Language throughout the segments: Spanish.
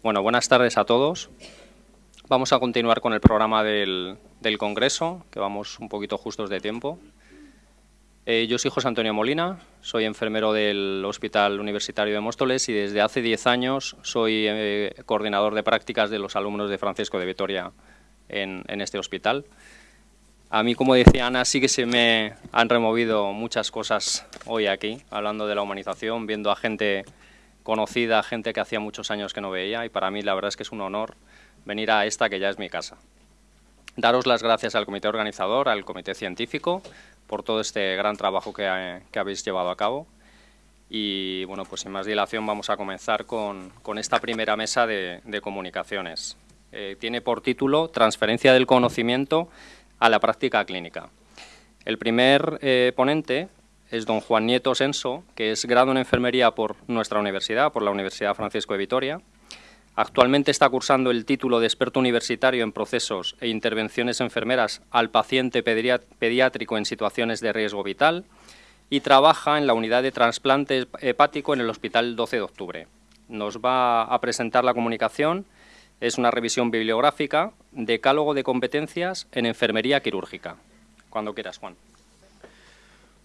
Bueno, buenas tardes a todos. Vamos a continuar con el programa del, Congreso, que vamos un poquito justos de tiempo. Eh, yo soy José Antonio Molina, soy enfermero del Hospital Universitario de Móstoles y desde hace 10 años soy eh, coordinador de prácticas de los alumnos de Francisco de Vitoria en, en este hospital. A mí, como decía Ana, sí que se me han removido muchas cosas hoy aquí, hablando de la humanización, viendo a gente conocida, gente que hacía muchos años que no veía y para mí la verdad es que es un honor venir a esta que ya es mi casa. Daros las gracias al comité organizador, al comité científico, por todo este gran trabajo que, habéis llevado a cabo. Y bueno, pues sin más dilación vamos a comenzar con, esta primera mesa de, comunicaciones. Eh, tiene por título Transferencia del conocimiento a la práctica clínica. El primer eh, ponente es don Juan Nieto Senso, que es grado en enfermería por nuestra universidad, por la Universidad Francisco de Vitoria. Actualmente está cursando el título de experto universitario en procesos e intervenciones enfermeras al paciente pediátrico en situaciones de riesgo vital y trabaja en la unidad de trasplante hepático en el Hospital 12 de Octubre. Nos va a presentar la comunicación, es una revisión bibliográfica, decálogo de competencias en enfermería quirúrgica. Cuando quieras, Juan.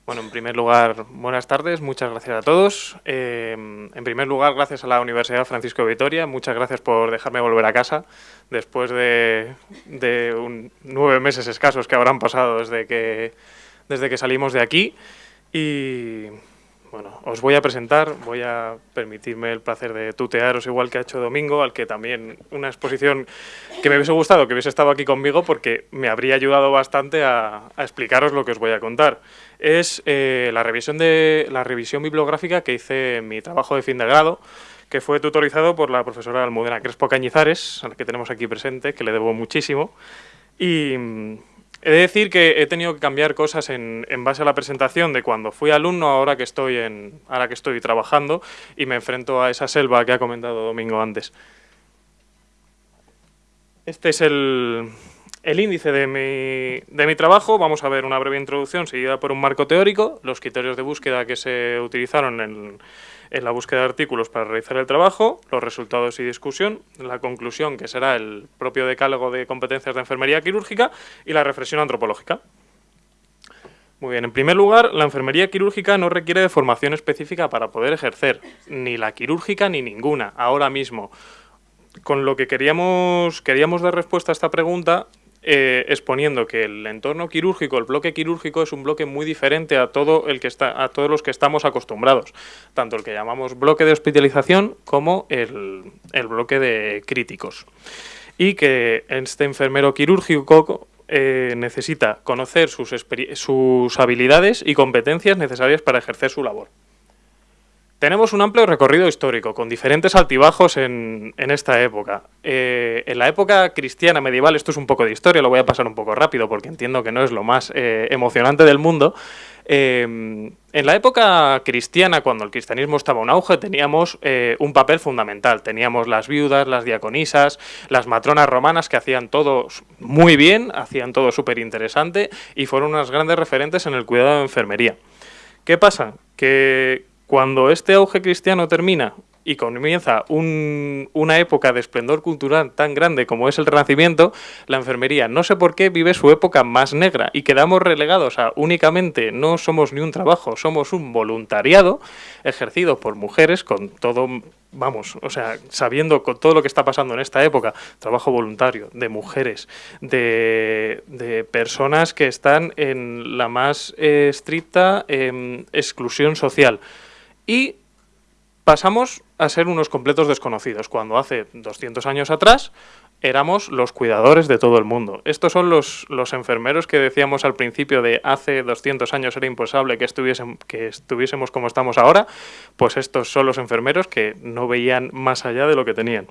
Bueno, en primer lugar, buenas tardes, muchas gracias a todos. Eh, en primer lugar, gracias a la Universidad Francisco de Vitoria, muchas gracias por dejarme volver a casa después de, nueve meses escasos que habrán pasado desde que, desde que salimos de aquí. Y bueno, os voy a presentar, voy a permitirme el placer de tutearos igual que ha hecho Domingo, al que también una exposición que me hubiese gustado que hubiese estado aquí conmigo porque me habría ayudado bastante a, explicaros lo que os voy a contar. Es eh, la, revisión de, la revisión bibliográfica que hice en mi trabajo de fin de grado, que fue tutorizado por la profesora Almudena Crespo Cañizares, a la que tenemos aquí presente, que le debo muchísimo. Y He de decir que he tenido que cambiar cosas en, base a la presentación de cuando fui alumno, ahora que, estoy ahora que estoy trabajando y me enfrento a esa selva que ha comentado Domingo antes. Este es el, índice de mi, de mi, trabajo. Vamos a ver una breve introducción seguida por un marco teórico, los criterios de búsqueda que se utilizaron en en la búsqueda de artículos para realizar el trabajo, los resultados y discusión, la conclusión, que será el propio decálogo de competencias de enfermería quirúrgica, y la reflexión antropológica. Muy bien, en primer lugar, la enfermería quirúrgica no requiere de formación específica para poder ejercer, ni la quirúrgica ni ninguna, ahora mismo. Con lo que queríamos, queríamos dar respuesta a esta pregunta eh, exponiendo que el entorno quirúrgico, el bloque quirúrgico es un bloque muy diferente a todo el que está, a todos los que estamos acostumbrados, tanto el que llamamos bloque de hospitalización como el, bloque de críticos. Y que este enfermero quirúrgico eh, necesita conocer sus, sus habilidades y competencias necesarias para ejercer su labor. Tenemos un amplio recorrido histórico, con diferentes altibajos en, esta época. Eh, en la época cristiana medieval, esto es un poco de historia, lo voy a pasar un poco rápido porque entiendo que no es lo más eh, emocionante del mundo. Eh, en la época cristiana, cuando el cristianismo estaba en auge, teníamos un papel fundamental. Teníamos las viudas, las diaconisas, las matronas romanas que hacían todo muy bien, hacían todo súper interesante y fueron unas grandes referentes en el cuidado de enfermería. ¿Qué pasa? Que cuando este auge cristiano termina y comienza una época de esplendor cultural tan grande como es el Renacimiento, la enfermería, no sé por qué, vive su época más negra y quedamos relegados a únicamente no somos ni un trabajo, somos un voluntariado ejercido por mujeres con todo, vamos, o sea, sabiendo con todo lo que está pasando en esta época, trabajo voluntario de mujeres, de, personas que están en la más eh, estricta em, exclusión social y pasamos a ser unos completos desconocidos, cuando hace 200 años atrás éramos los cuidadores de todo el mundo. Estos son los, enfermeros que decíamos al principio de hace 200 años era imposible que, estuviésemos como estamos ahora, pues estos son los enfermeros que no veían más allá de lo que tenían.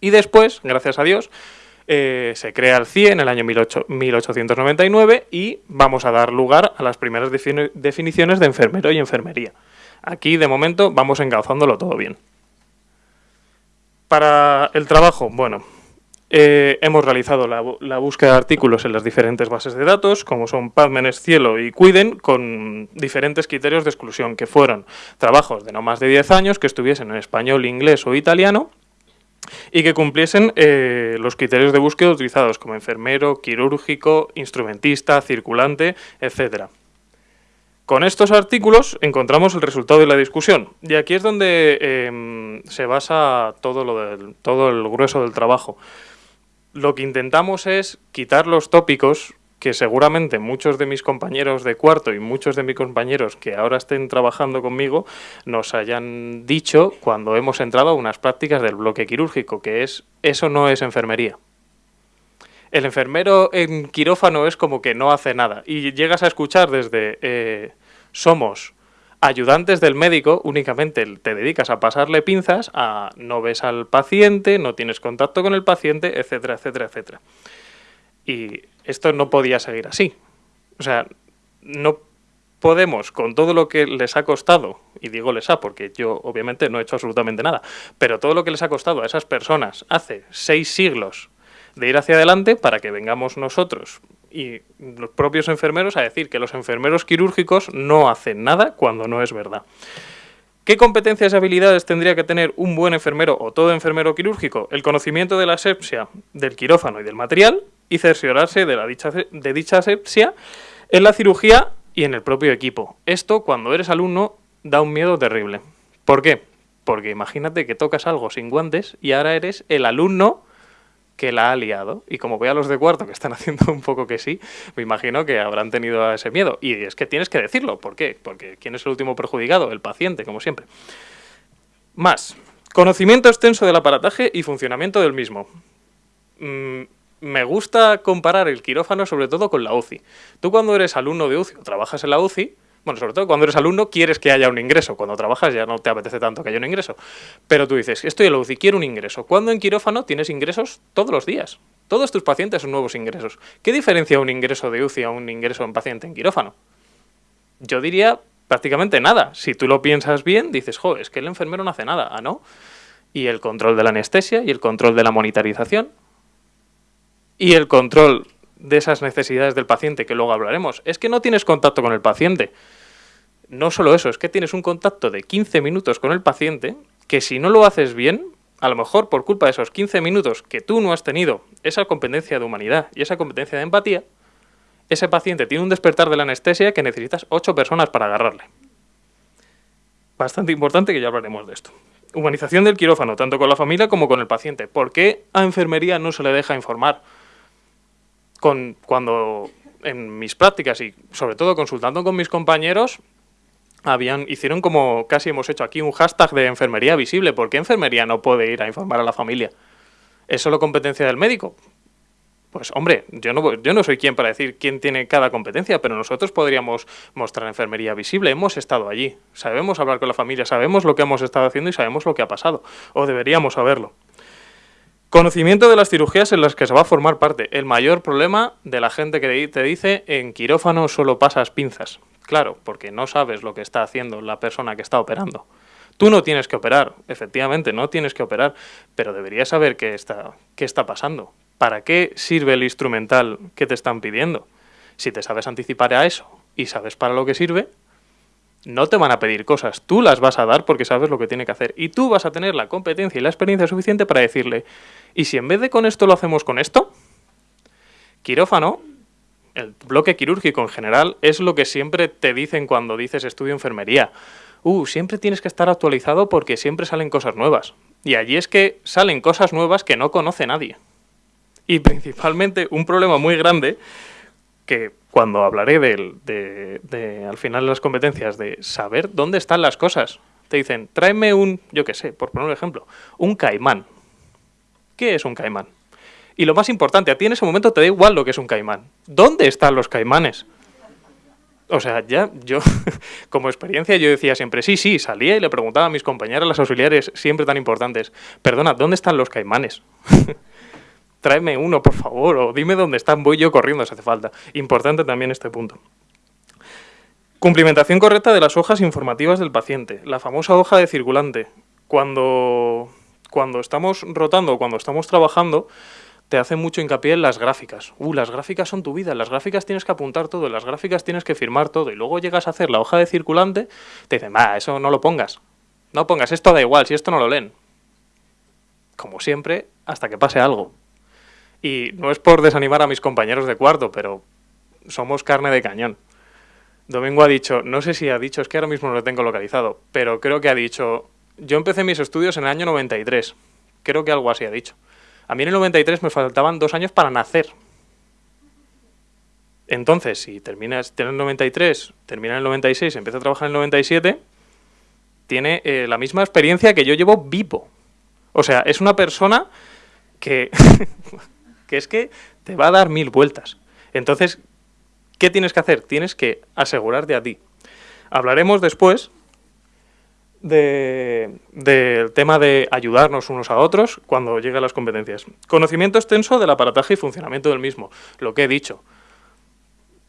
Y después, gracias a Dios, eh, se crea el CIE en el año 1899 y vamos a dar lugar a las primeras definiciones de enfermero y enfermería. Aquí, de momento, vamos encauzándolo todo bien. Para el trabajo, bueno, eh, hemos realizado la, búsqueda de artículos en las diferentes bases de datos, como son PubMed, Cielo y Cuiden, con diferentes criterios de exclusión, que fueron trabajos de no más de 10 años, que estuviesen en español, inglés o italiano, y que cumpliesen eh, los criterios de búsqueda utilizados como enfermero, quirúrgico, instrumentista, circulante, etcétera. Con estos artículos encontramos el resultado de la discusión y aquí es donde em, se basa todo, lo del, todo el grueso del trabajo. Lo que intentamos es quitar los tópicos que seguramente muchos de mis compañeros de cuarto y muchos de mis compañeros que ahora estén trabajando conmigo nos hayan dicho cuando hemos entrado a unas prácticas del bloque quirúrgico, que es eso no es enfermería el enfermero en quirófano es como que no hace nada. Y llegas a escuchar desde eh, somos ayudantes del médico, únicamente te dedicas a pasarle pinzas, a no ves al paciente, no tienes contacto con el paciente, etcétera, etcétera, etcétera. Y esto no podía seguir así. O sea, no podemos, con todo lo que les ha costado, y digo les ha porque yo obviamente no he hecho absolutamente nada, pero todo lo que les ha costado a esas personas hace seis siglos de ir hacia adelante para que vengamos nosotros y los propios enfermeros a decir que los enfermeros quirúrgicos no hacen nada cuando no es verdad. ¿Qué competencias y habilidades tendría que tener un buen enfermero o todo enfermero quirúrgico? El conocimiento de la asepsia, del quirófano y del material y cerciorarse de, la dicha, de dicha asepsia en la cirugía y en el propio equipo. Esto, cuando eres alumno, da un miedo terrible. ¿Por qué? Porque imagínate que tocas algo sin guantes y ahora eres el alumno que la ha liado. Y como veo a los de cuarto que están haciendo un poco que sí, me imagino que habrán tenido ese miedo. Y es que tienes que decirlo. ¿Por qué? Porque ¿quién es el último perjudicado? El paciente, como siempre. Más. Conocimiento extenso del aparataje y funcionamiento del mismo. Mm, me gusta comparar el quirófano sobre todo con la UCI. Tú cuando eres alumno de UCI o trabajas en la UCI, bueno, sobre todo cuando eres alumno quieres que haya un ingreso. Cuando trabajas ya no te apetece tanto que haya un ingreso. Pero tú dices, estoy en la UCI, quiero un ingreso. Cuando en quirófano tienes ingresos todos los días. Todos tus pacientes son nuevos ingresos. ¿Qué diferencia un ingreso de UCI a un ingreso en paciente en quirófano? Yo diría prácticamente nada. Si tú lo piensas bien, dices, jo, es que el enfermero no hace nada. ¿Ah, no? Y el control de la anestesia y el control de la monitarización y el control de esas necesidades del paciente, que luego hablaremos, es que no tienes contacto con el paciente. No solo eso, es que tienes un contacto de 15 minutos con el paciente, que si no lo haces bien, a lo mejor por culpa de esos 15 minutos que tú no has tenido esa competencia de humanidad y esa competencia de empatía, ese paciente tiene un despertar de la anestesia que necesitas 8 personas para agarrarle. Bastante importante que ya hablaremos de esto. Humanización del quirófano, tanto con la familia como con el paciente. ¿Por qué a enfermería no se le deja informar? Con, cuando en mis prácticas y sobre todo consultando con mis compañeros, habían, hicieron como casi hemos hecho aquí un hashtag de enfermería visible. ¿Por qué enfermería no puede ir a informar a la familia? ¿Es solo competencia del médico? Pues hombre, yo no, yo no soy quien para decir quién tiene cada competencia, pero nosotros podríamos mostrar enfermería visible. Hemos estado allí, sabemos hablar con la familia, sabemos lo que hemos estado haciendo y sabemos lo que ha pasado, o deberíamos saberlo. Conocimiento de las cirugías en las que se va a formar parte. El mayor problema de la gente que te dice en quirófano solo pasas pinzas. Claro, porque no sabes lo que está haciendo la persona que está operando. Tú no tienes que operar, efectivamente, no tienes que operar, pero deberías saber qué está, qué está pasando. ¿Para qué sirve el instrumental que te están pidiendo? Si te sabes anticipar a eso y sabes para lo que sirve, no te van a pedir cosas, tú las vas a dar porque sabes lo que tiene que hacer. Y tú vas a tener la competencia y la experiencia suficiente para decirle, ¿y si en vez de con esto lo hacemos con esto? Quirófano el bloque quirúrgico en general es lo que siempre te dicen cuando dices estudio enfermería. Uh, siempre tienes que estar actualizado porque siempre salen cosas nuevas. Y allí es que salen cosas nuevas que no conoce nadie. Y principalmente un problema muy grande que cuando hablaré de, de, al final de las competencias de saber dónde están las cosas. Te dicen, tráeme un, yo qué sé, por poner un ejemplo, un caimán. ¿Qué es un caimán? Y lo más importante, a ti en ese momento te da igual lo que es un caimán. ¿Dónde están los caimanes? O sea, ya yo, como experiencia, yo decía siempre, sí, sí, salía y le preguntaba a mis compañeras, las auxiliares, siempre tan importantes, perdona, ¿dónde están los caimanes? Tráeme uno, por favor, o dime dónde están, voy yo corriendo si hace falta. Importante también este punto. Cumplimentación correcta de las hojas informativas del paciente, la famosa hoja de circulante. Cuando, cuando estamos rotando, cuando estamos trabajando, te hace mucho hincapié en las gráficas. Uh, las gráficas son tu vida, las gráficas tienes que apuntar todo, las gráficas tienes que firmar todo, y luego llegas a hacer la hoja de circulante, te dicen, va, eso no lo pongas. No pongas, esto da igual, si esto no lo leen. como siempre, hasta que pase algo. Y no es por desanimar a mis compañeros de cuarto, pero somos carne de cañón. Domingo ha dicho, no sé si ha dicho, es que ahora mismo no lo tengo localizado, pero creo que ha dicho, yo empecé mis estudios en el año 93, creo que algo así ha dicho. A mí en el 93 me faltaban dos años para nacer. Entonces, si terminas en el 93, termina en el 96, empieza a trabajar en el 97, tiene eh, la misma experiencia que yo llevo vivo. O sea, es una persona que, que es que te va a dar mil vueltas. Entonces, ¿qué tienes que hacer? Tienes que asegurarte a ti. Hablaremos después del tema de ayudarnos unos a otros cuando lleguen las competencias. Conocimiento extenso del aparataje y funcionamiento del mismo, lo que he dicho.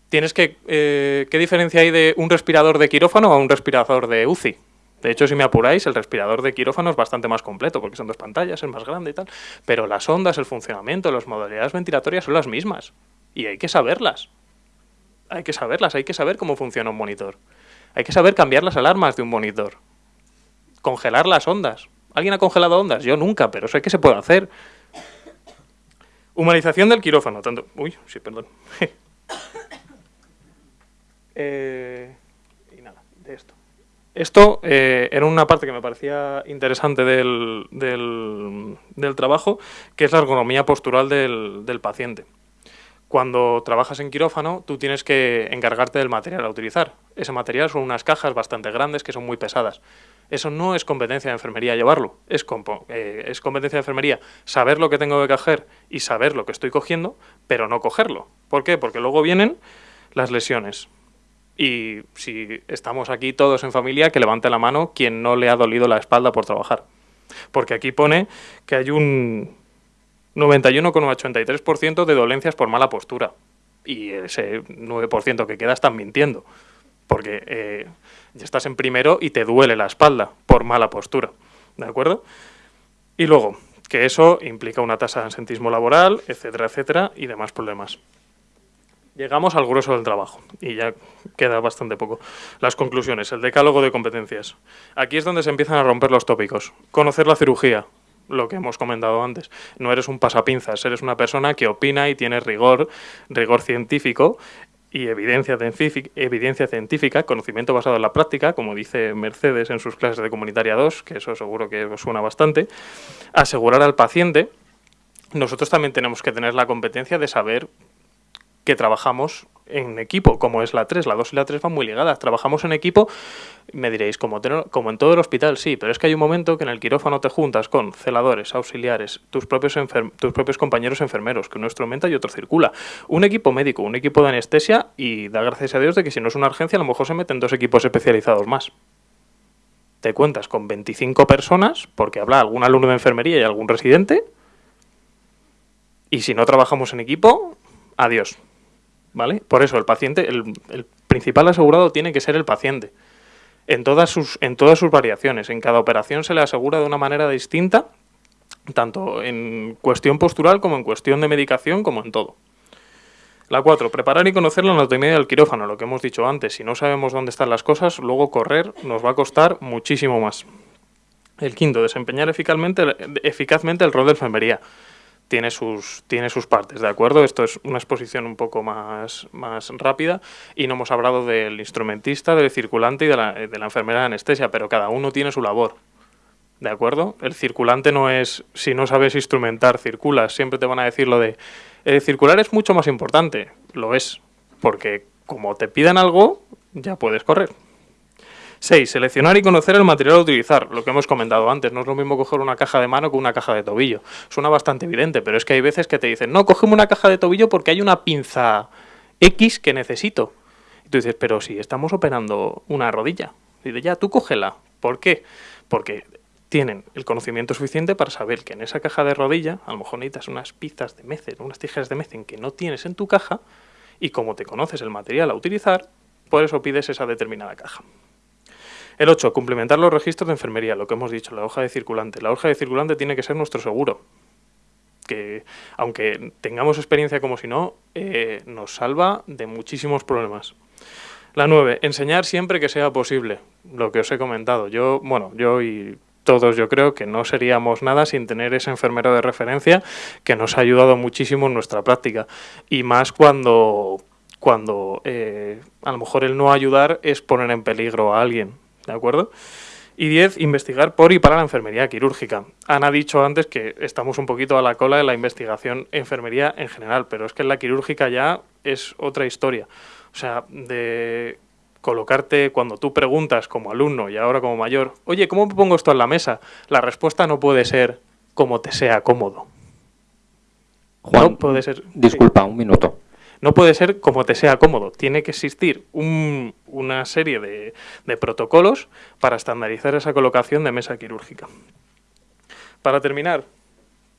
Tienes que, eh, ¿Qué diferencia hay de un respirador de quirófano a un respirador de UCI? De hecho, si me apuráis, el respirador de quirófano es bastante más completo, porque son dos pantallas, es más grande y tal. Pero las ondas, el funcionamiento, las modalidades ventilatorias son las mismas. Y hay que saberlas. Hay que saberlas, hay que saber cómo funciona un monitor. Hay que saber cambiar las alarmas de un monitor. Congelar las ondas. ¿Alguien ha congelado ondas? Yo nunca, pero sé que se puede hacer. Humanización del quirófano. Tanto... Uy, sí, perdón. eh... Y nada, de esto. Esto eh, era una parte que me parecía interesante del, trabajo, que es la ergonomía postural del, paciente. Cuando trabajas en quirófano, tú tienes que encargarte del material a utilizar. Ese material son unas cajas bastante grandes que son muy pesadas. Eso no es competencia de enfermería llevarlo, es, eh, es competencia de enfermería saber lo que tengo que coger y saber lo que estoy cogiendo, pero no cogerlo. ¿Por qué? Porque luego vienen las lesiones. Y si estamos aquí todos en familia, que levante la mano quien no le ha dolido la espalda por trabajar. Porque aquí pone que hay un 91,83% de dolencias por mala postura. Y ese 9% que queda están mintiendo. Porque eh, ya estás en primero y te duele la espalda por mala postura. ¿De acuerdo? Y luego, que eso implica una tasa de ansentismo laboral, etcétera, etcétera, y demás problemas. Llegamos al grueso del trabajo y ya queda bastante poco. Las conclusiones, el decálogo de competencias. Aquí es donde se empiezan a romper los tópicos. Conocer la cirugía, lo que hemos comentado antes. No eres un pasapinzas, eres una persona que opina y tiene rigor, rigor científico y evidencia científica, evidencia científica, conocimiento basado en la práctica, como dice Mercedes en sus clases de Comunitaria 2, que eso seguro que os suena bastante. Asegurar al paciente. Nosotros también tenemos que tener la competencia de saber que trabajamos en equipo, como es la 3, la 2 y la 3 van muy ligadas. Trabajamos en equipo, me diréis, como, en todo el hospital, sí, pero es que hay un momento que en el quirófano te juntas con celadores, auxiliares, tus propios, tus propios compañeros enfermeros, que uno instrumenta y otro circula. Un equipo médico, un equipo de anestesia y da gracias a Dios de que si no es una urgencia a lo mejor se meten dos equipos especializados más. Te cuentas con 25 personas, porque habla algún alumno de enfermería y algún residente, y si no trabajamos en equipo, adiós. ¿Vale? Por eso el paciente, el, principal asegurado tiene que ser el paciente. En todas, sus, en todas sus variaciones. En cada operación se le asegura de una manera distinta, tanto en cuestión postural como en cuestión de medicación, como en todo. La 4. Preparar y conocer la anatomía del quirófano, lo que hemos dicho antes. Si no sabemos dónde están las cosas, luego correr nos va a costar muchísimo más. El quinto, desempeñar eficazmente, eficazmente el rol de enfermería tiene sus, tiene sus partes, ¿de acuerdo? Esto es una exposición un poco más, más rápida y no hemos hablado del instrumentista, del circulante y de la, de la enfermera de anestesia, pero cada uno tiene su labor, ¿de acuerdo? El circulante no es, si no sabes instrumentar, circulas, siempre te van a decir lo de, el circular es mucho más importante, lo es, porque como te pidan algo, ya puedes correr, 6. Seleccionar y conocer el material a utilizar, lo que hemos comentado antes. No es lo mismo coger una caja de mano que una caja de tobillo. Suena bastante evidente, pero es que hay veces que te dicen, no, cógeme una caja de tobillo porque hay una pinza X que necesito. Y tú dices, pero si estamos operando una rodilla. Y dice, ya, tú cógela. ¿Por qué? Porque tienen el conocimiento suficiente para saber que en esa caja de rodilla a lo mejor necesitas unas pizzas de mecen, unas tijeras de mecen que no tienes en tu caja y como te conoces el material a utilizar, por eso pides esa determinada caja. El 8. Complementar los registros de enfermería, lo que hemos dicho, la hoja de circulante. La hoja de circulante tiene que ser nuestro seguro. Que aunque tengamos experiencia como si no, eh, nos salva de muchísimos problemas. La 9. Enseñar siempre que sea posible, lo que os he comentado. Yo, bueno, yo y todos yo creo que no seríamos nada sin tener ese enfermero de referencia que nos ha ayudado muchísimo en nuestra práctica. Y más cuando, cuando eh, a lo mejor el no ayudar es poner en peligro a alguien, ¿de acuerdo? Y 10, investigar por y para la enfermería quirúrgica. Ana ha dicho antes que estamos un poquito a la cola de la investigación enfermería en general, pero es que en la quirúrgica ya es otra historia. O sea, de colocarte cuando tú preguntas como alumno y ahora como mayor, oye, ¿cómo me pongo esto en la mesa? La respuesta no puede ser como te sea cómodo. Juan, puede ser, disculpa, un minuto no puede ser como te sea cómodo. Tiene que existir una serie de, protocolos para estandarizar esa colocación de mesa quirúrgica. Para terminar,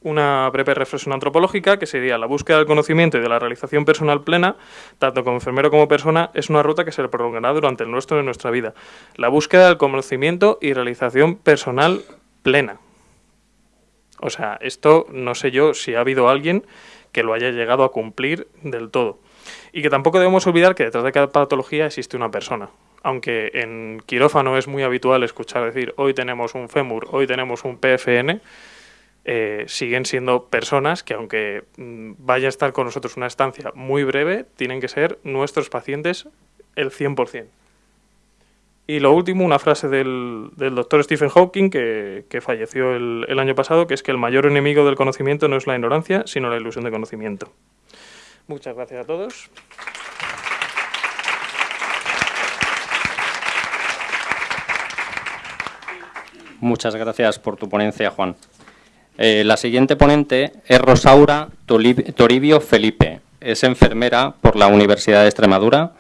una breve reflexión antropológica, que sería la búsqueda del conocimiento y de la realización personal plena, tanto como enfermero como persona, es una ruta que se prolongará durante el nuestro de nuestra vida. La búsqueda del conocimiento y realización personal plena. O sea, esto no sé yo si ha habido alguien que lo haya llegado a cumplir del todo. Y que tampoco debemos olvidar que detrás de cada patología existe una persona. Aunque en quirófano es muy habitual escuchar decir hoy tenemos un fémur, hoy tenemos un PFN, eh, siguen siendo personas que aunque mm, vaya a estar con nosotros una estancia muy breve, tienen que ser nuestros pacientes el 100%. Y lo último, una frase del, doctor Stephen Hawking, que, falleció el, año pasado, que es que el mayor enemigo del conocimiento no es la ignorancia, sino la ilusión de conocimiento. Muchas gracias a todos. Muchas gracias por tu ponencia, Juan. Eh, la siguiente ponente es Rosaura Toribio Felipe. Es enfermera por la Universidad de Extremadura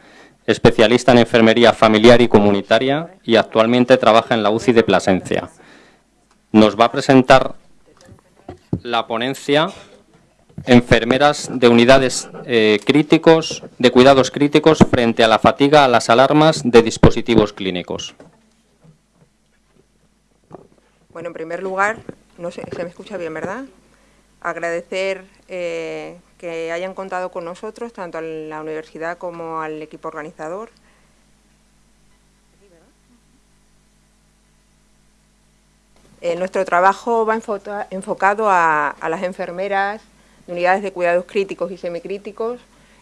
especialista en enfermería familiar y comunitaria y actualmente trabaja en la UCI de Plasencia. Nos va a presentar la ponencia Enfermeras de unidades eh, críticos, de cuidados críticos frente a la fatiga a las alarmas de dispositivos clínicos. Bueno, en primer lugar, no sé, se me escucha bien, ¿verdad? Agradecer eh, que hayan contado con nosotros, tanto a la universidad como al equipo organizador. Eh, nuestro trabajo va enfocado a, las enfermeras de unidades de cuidados críticos y semicríticos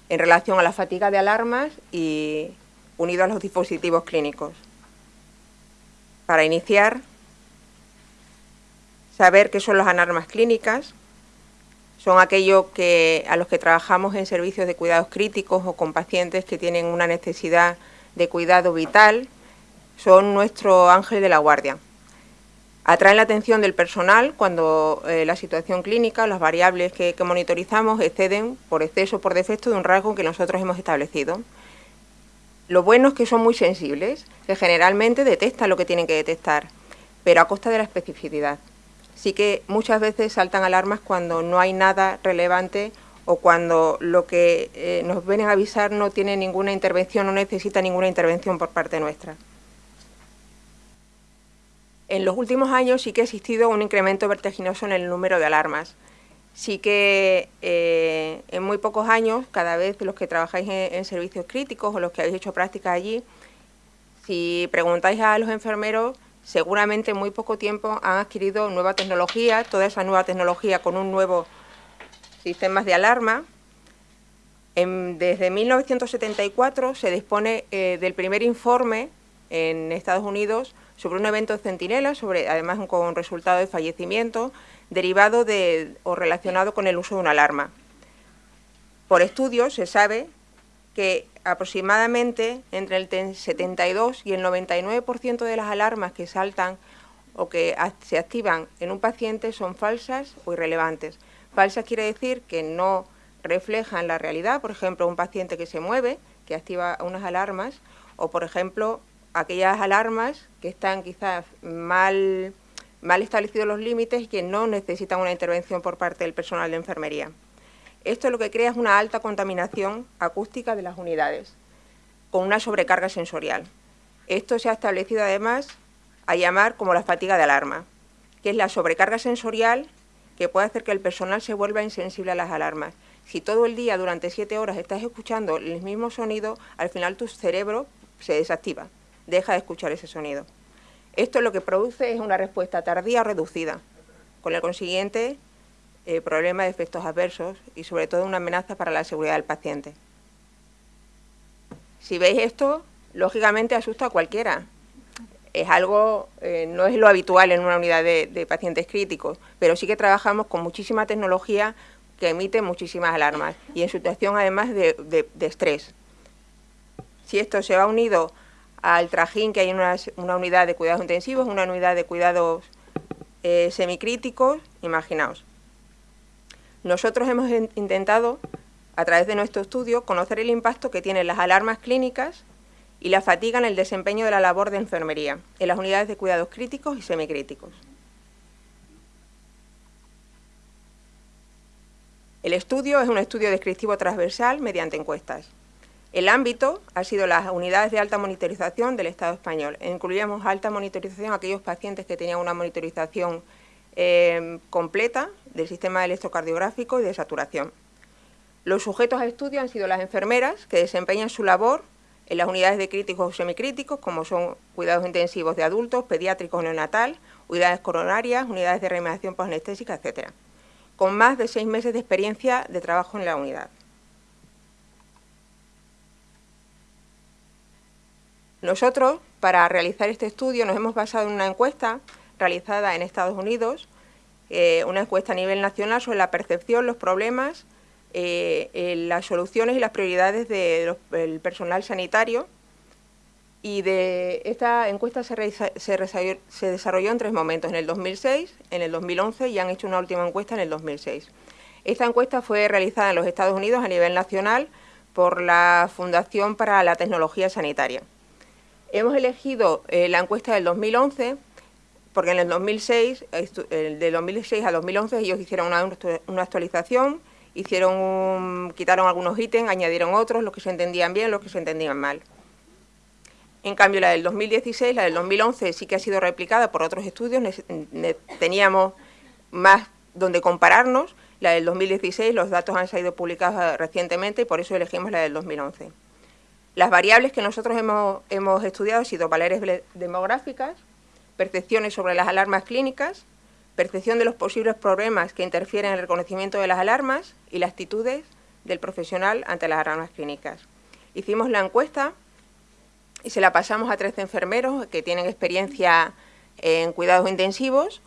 en relación a la fatiga de alarmas y unido a los dispositivos clínicos. Para iniciar, saber qué son las alarmas clínicas, son aquellos que, a los que trabajamos en servicios de cuidados críticos o con pacientes que tienen una necesidad de cuidado vital, son nuestro ángel de la guardia. Atraen la atención del personal cuando eh, la situación clínica, las variables que, que, monitorizamos exceden por exceso o por defecto de un rasgo que nosotros hemos establecido. Lo bueno es que son muy sensibles, que generalmente detectan lo que tienen que detectar, pero a costa de la especificidad sí que muchas veces saltan alarmas cuando no hay nada relevante o cuando lo que eh, nos vienen a avisar no tiene ninguna intervención, no necesita ninguna intervención por parte nuestra. En los últimos años sí que ha existido un incremento vertiginoso en el número de alarmas. Sí que eh, en muy pocos años, cada vez los que trabajáis en, servicios críticos o los que habéis hecho prácticas allí, si preguntáis a los enfermeros, seguramente en muy poco tiempo han adquirido nueva tecnología, toda esa nueva tecnología con un nuevo sistema de alarma. desde 1974 se dispone eh, del primer informe en Estados Unidos sobre un evento de centinela, sobre, además con resultado de fallecimiento, derivado de, o relacionado con el uso de una alarma. Por estudios se sabe que aproximadamente entre el 72 y el 99% de las alarmas que saltan o que se activan en un paciente son falsas o irrelevantes. Falsas quiere decir que no reflejan la realidad, por ejemplo, un paciente que se mueve, que activa unas alarmas, o por ejemplo, aquellas alarmas que están quizás mal, mal establecidos los límites y que no necesitan una intervención por parte del personal de enfermería. Esto lo que crea es una alta contaminación acústica de las unidades, con una sobrecarga sensorial. Esto se ha establecido además a llamar como la fatiga de alarma, que es la sobrecarga sensorial que puede hacer que el personal se vuelva insensible a las alarmas. Si todo el día, durante siete horas, estás escuchando el mismo sonido, al final tu cerebro se desactiva, deja de escuchar ese sonido. Esto lo que produce es una respuesta tardía o reducida, con el consiguiente eh, problema de efectos adversos y sobre todo una amenaza para la seguridad del paciente. Si veis esto, lógicamente asusta a cualquiera. Es algo, eh, no es lo habitual en una unidad de, pacientes críticos, pero sí que trabajamos con muchísima tecnología que emite muchísimas alarmas y en situación además de, estrés. Si esto se va unido al trajín que hay en una, unidad de cuidados intensivos, una unidad de cuidados eh, semicríticos, imaginaos. Nosotros hemos intentado, a través de nuestro estudio, conocer el impacto que tienen las alarmas clínicas y la fatiga en el desempeño de la labor de enfermería en las unidades de cuidados críticos y semicríticos. El estudio es un estudio descriptivo transversal mediante encuestas. El ámbito ha sido las unidades de alta monitorización del Estado español. Incluíamos alta monitorización a aquellos pacientes que tenían una monitorización eh, completa del sistema electrocardiográfico y de saturación. Los sujetos a estudio han sido las enfermeras que desempeñan su labor en las unidades de críticos o semicríticos, como son cuidados intensivos de adultos, pediátricos neonatal, unidades coronarias, unidades de reanimación posanestésica, etc., con más de seis meses de experiencia de trabajo en la unidad. Nosotros, para realizar este estudio, nos hemos basado en una encuesta realizada en Estados Unidos, eh, una encuesta a nivel nacional sobre la percepción, los problemas, eh, las soluciones y las prioridades del personal sanitario. Y de esta encuesta se, desarrolló en tres momentos, en el 2006, en el 2011 y han hecho una última encuesta en el 2006. Esta encuesta fue realizada en los Estados Unidos a nivel nacional por la Fundación para la Tecnología Sanitaria. Hemos elegido eh, la encuesta del 2011 porque en el 2006, de 2006 a 2011 ellos hicieron una, actualización, hicieron quitaron algunos ítems, añadieron otros, los que se entendían bien, los que se entendían mal. En cambio, la del 2016, la del 2011 sí que ha sido replicada por otros estudios, teníamos más donde compararnos. La del 2016, los datos han sido publicados recientemente y por eso elegimos la del 2011. Las variables que nosotros hemos, hemos estudiado han sido variables demográficas, percepciones sobre las alarmas clínicas, percepción de los posibles problemas que interfieren en el reconocimiento de las alarmas y las actitudes del profesional ante las alarmas clínicas. Hicimos la encuesta y se la pasamos a 13 enfermeros que tienen experiencia en cuidados intensivos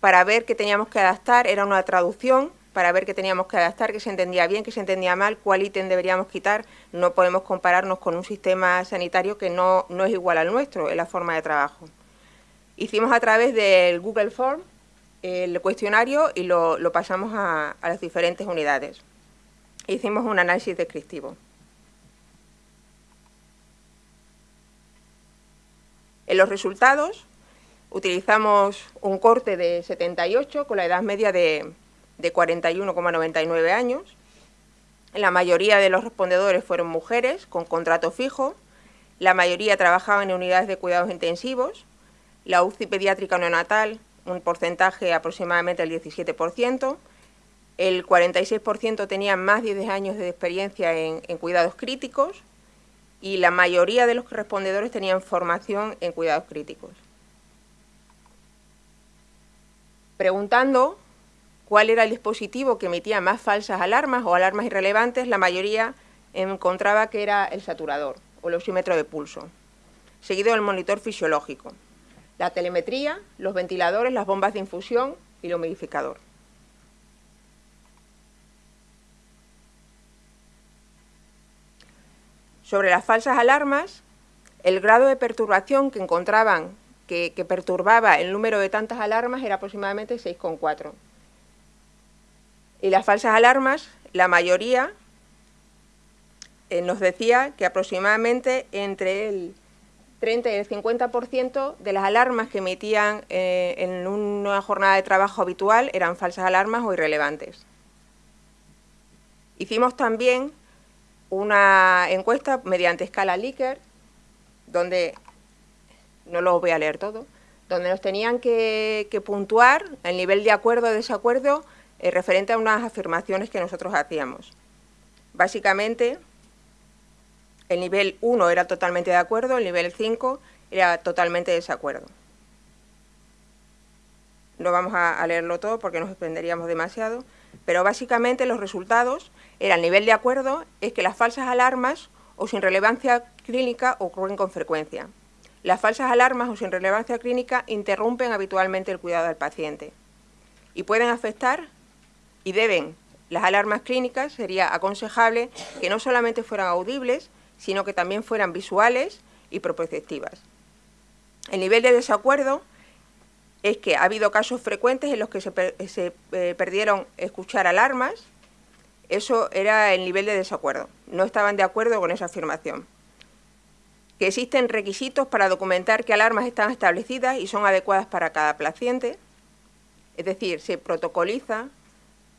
para ver qué teníamos que adaptar, era una traducción para ver qué teníamos que adaptar, qué se entendía bien, qué se entendía mal, cuál ítem deberíamos quitar. No podemos compararnos con un sistema sanitario que no, no es igual al nuestro en la forma de trabajo. Hicimos a través del Google Form el cuestionario y lo, pasamos a, las diferentes unidades. Hicimos un análisis descriptivo. En los resultados utilizamos un corte de 78 con la edad media de, de 41,99 años. La mayoría de los respondedores fueron mujeres con contrato fijo. La mayoría trabajaban en unidades de cuidados intensivos la UCI pediátrica neonatal, un porcentaje aproximadamente del 17%, el 46% tenía más de 10 años de experiencia en, cuidados críticos y la mayoría de los respondedores tenían formación en cuidados críticos. Preguntando cuál era el dispositivo que emitía más falsas alarmas o alarmas irrelevantes, la mayoría encontraba que era el saturador o el oxímetro de pulso, seguido del monitor fisiológico la telemetría, los ventiladores, las bombas de infusión y el humidificador. Sobre las falsas alarmas, el grado de perturbación que encontraban que, perturbaba el número de tantas alarmas era aproximadamente 6,4. Y las falsas alarmas, la mayoría eh, nos decía que aproximadamente entre el 30 y el 50% de las alarmas que emitían eh, en una jornada de trabajo habitual eran falsas alarmas o irrelevantes. Hicimos también una encuesta mediante escala Likert, donde, no lo voy a leer todo, donde nos tenían que, puntuar el nivel de acuerdo o desacuerdo eh, referente a unas afirmaciones que nosotros hacíamos. Básicamente, el nivel 1 era totalmente de acuerdo, el nivel 5 era totalmente de desacuerdo. no vamos a, leerlo todo porque nos extenderíamos demasiado, pero básicamente los resultados eran nivel de acuerdo, es que las falsas alarmas o sin relevancia clínica ocurren con frecuencia. Las falsas alarmas o sin relevancia clínica interrumpen habitualmente el cuidado del paciente y pueden afectar y deben. Las alarmas clínicas sería aconsejable que no solamente fueran audibles, sino que también fueran visuales y proprioceptivas. El nivel de desacuerdo es que ha habido casos frecuentes en los que se, eh, perdieron escuchar alarmas, eso era el nivel de desacuerdo, no estaban de acuerdo con esa afirmación. Que existen requisitos para documentar qué alarmas están establecidas y son adecuadas para cada paciente, es decir, se protocoliza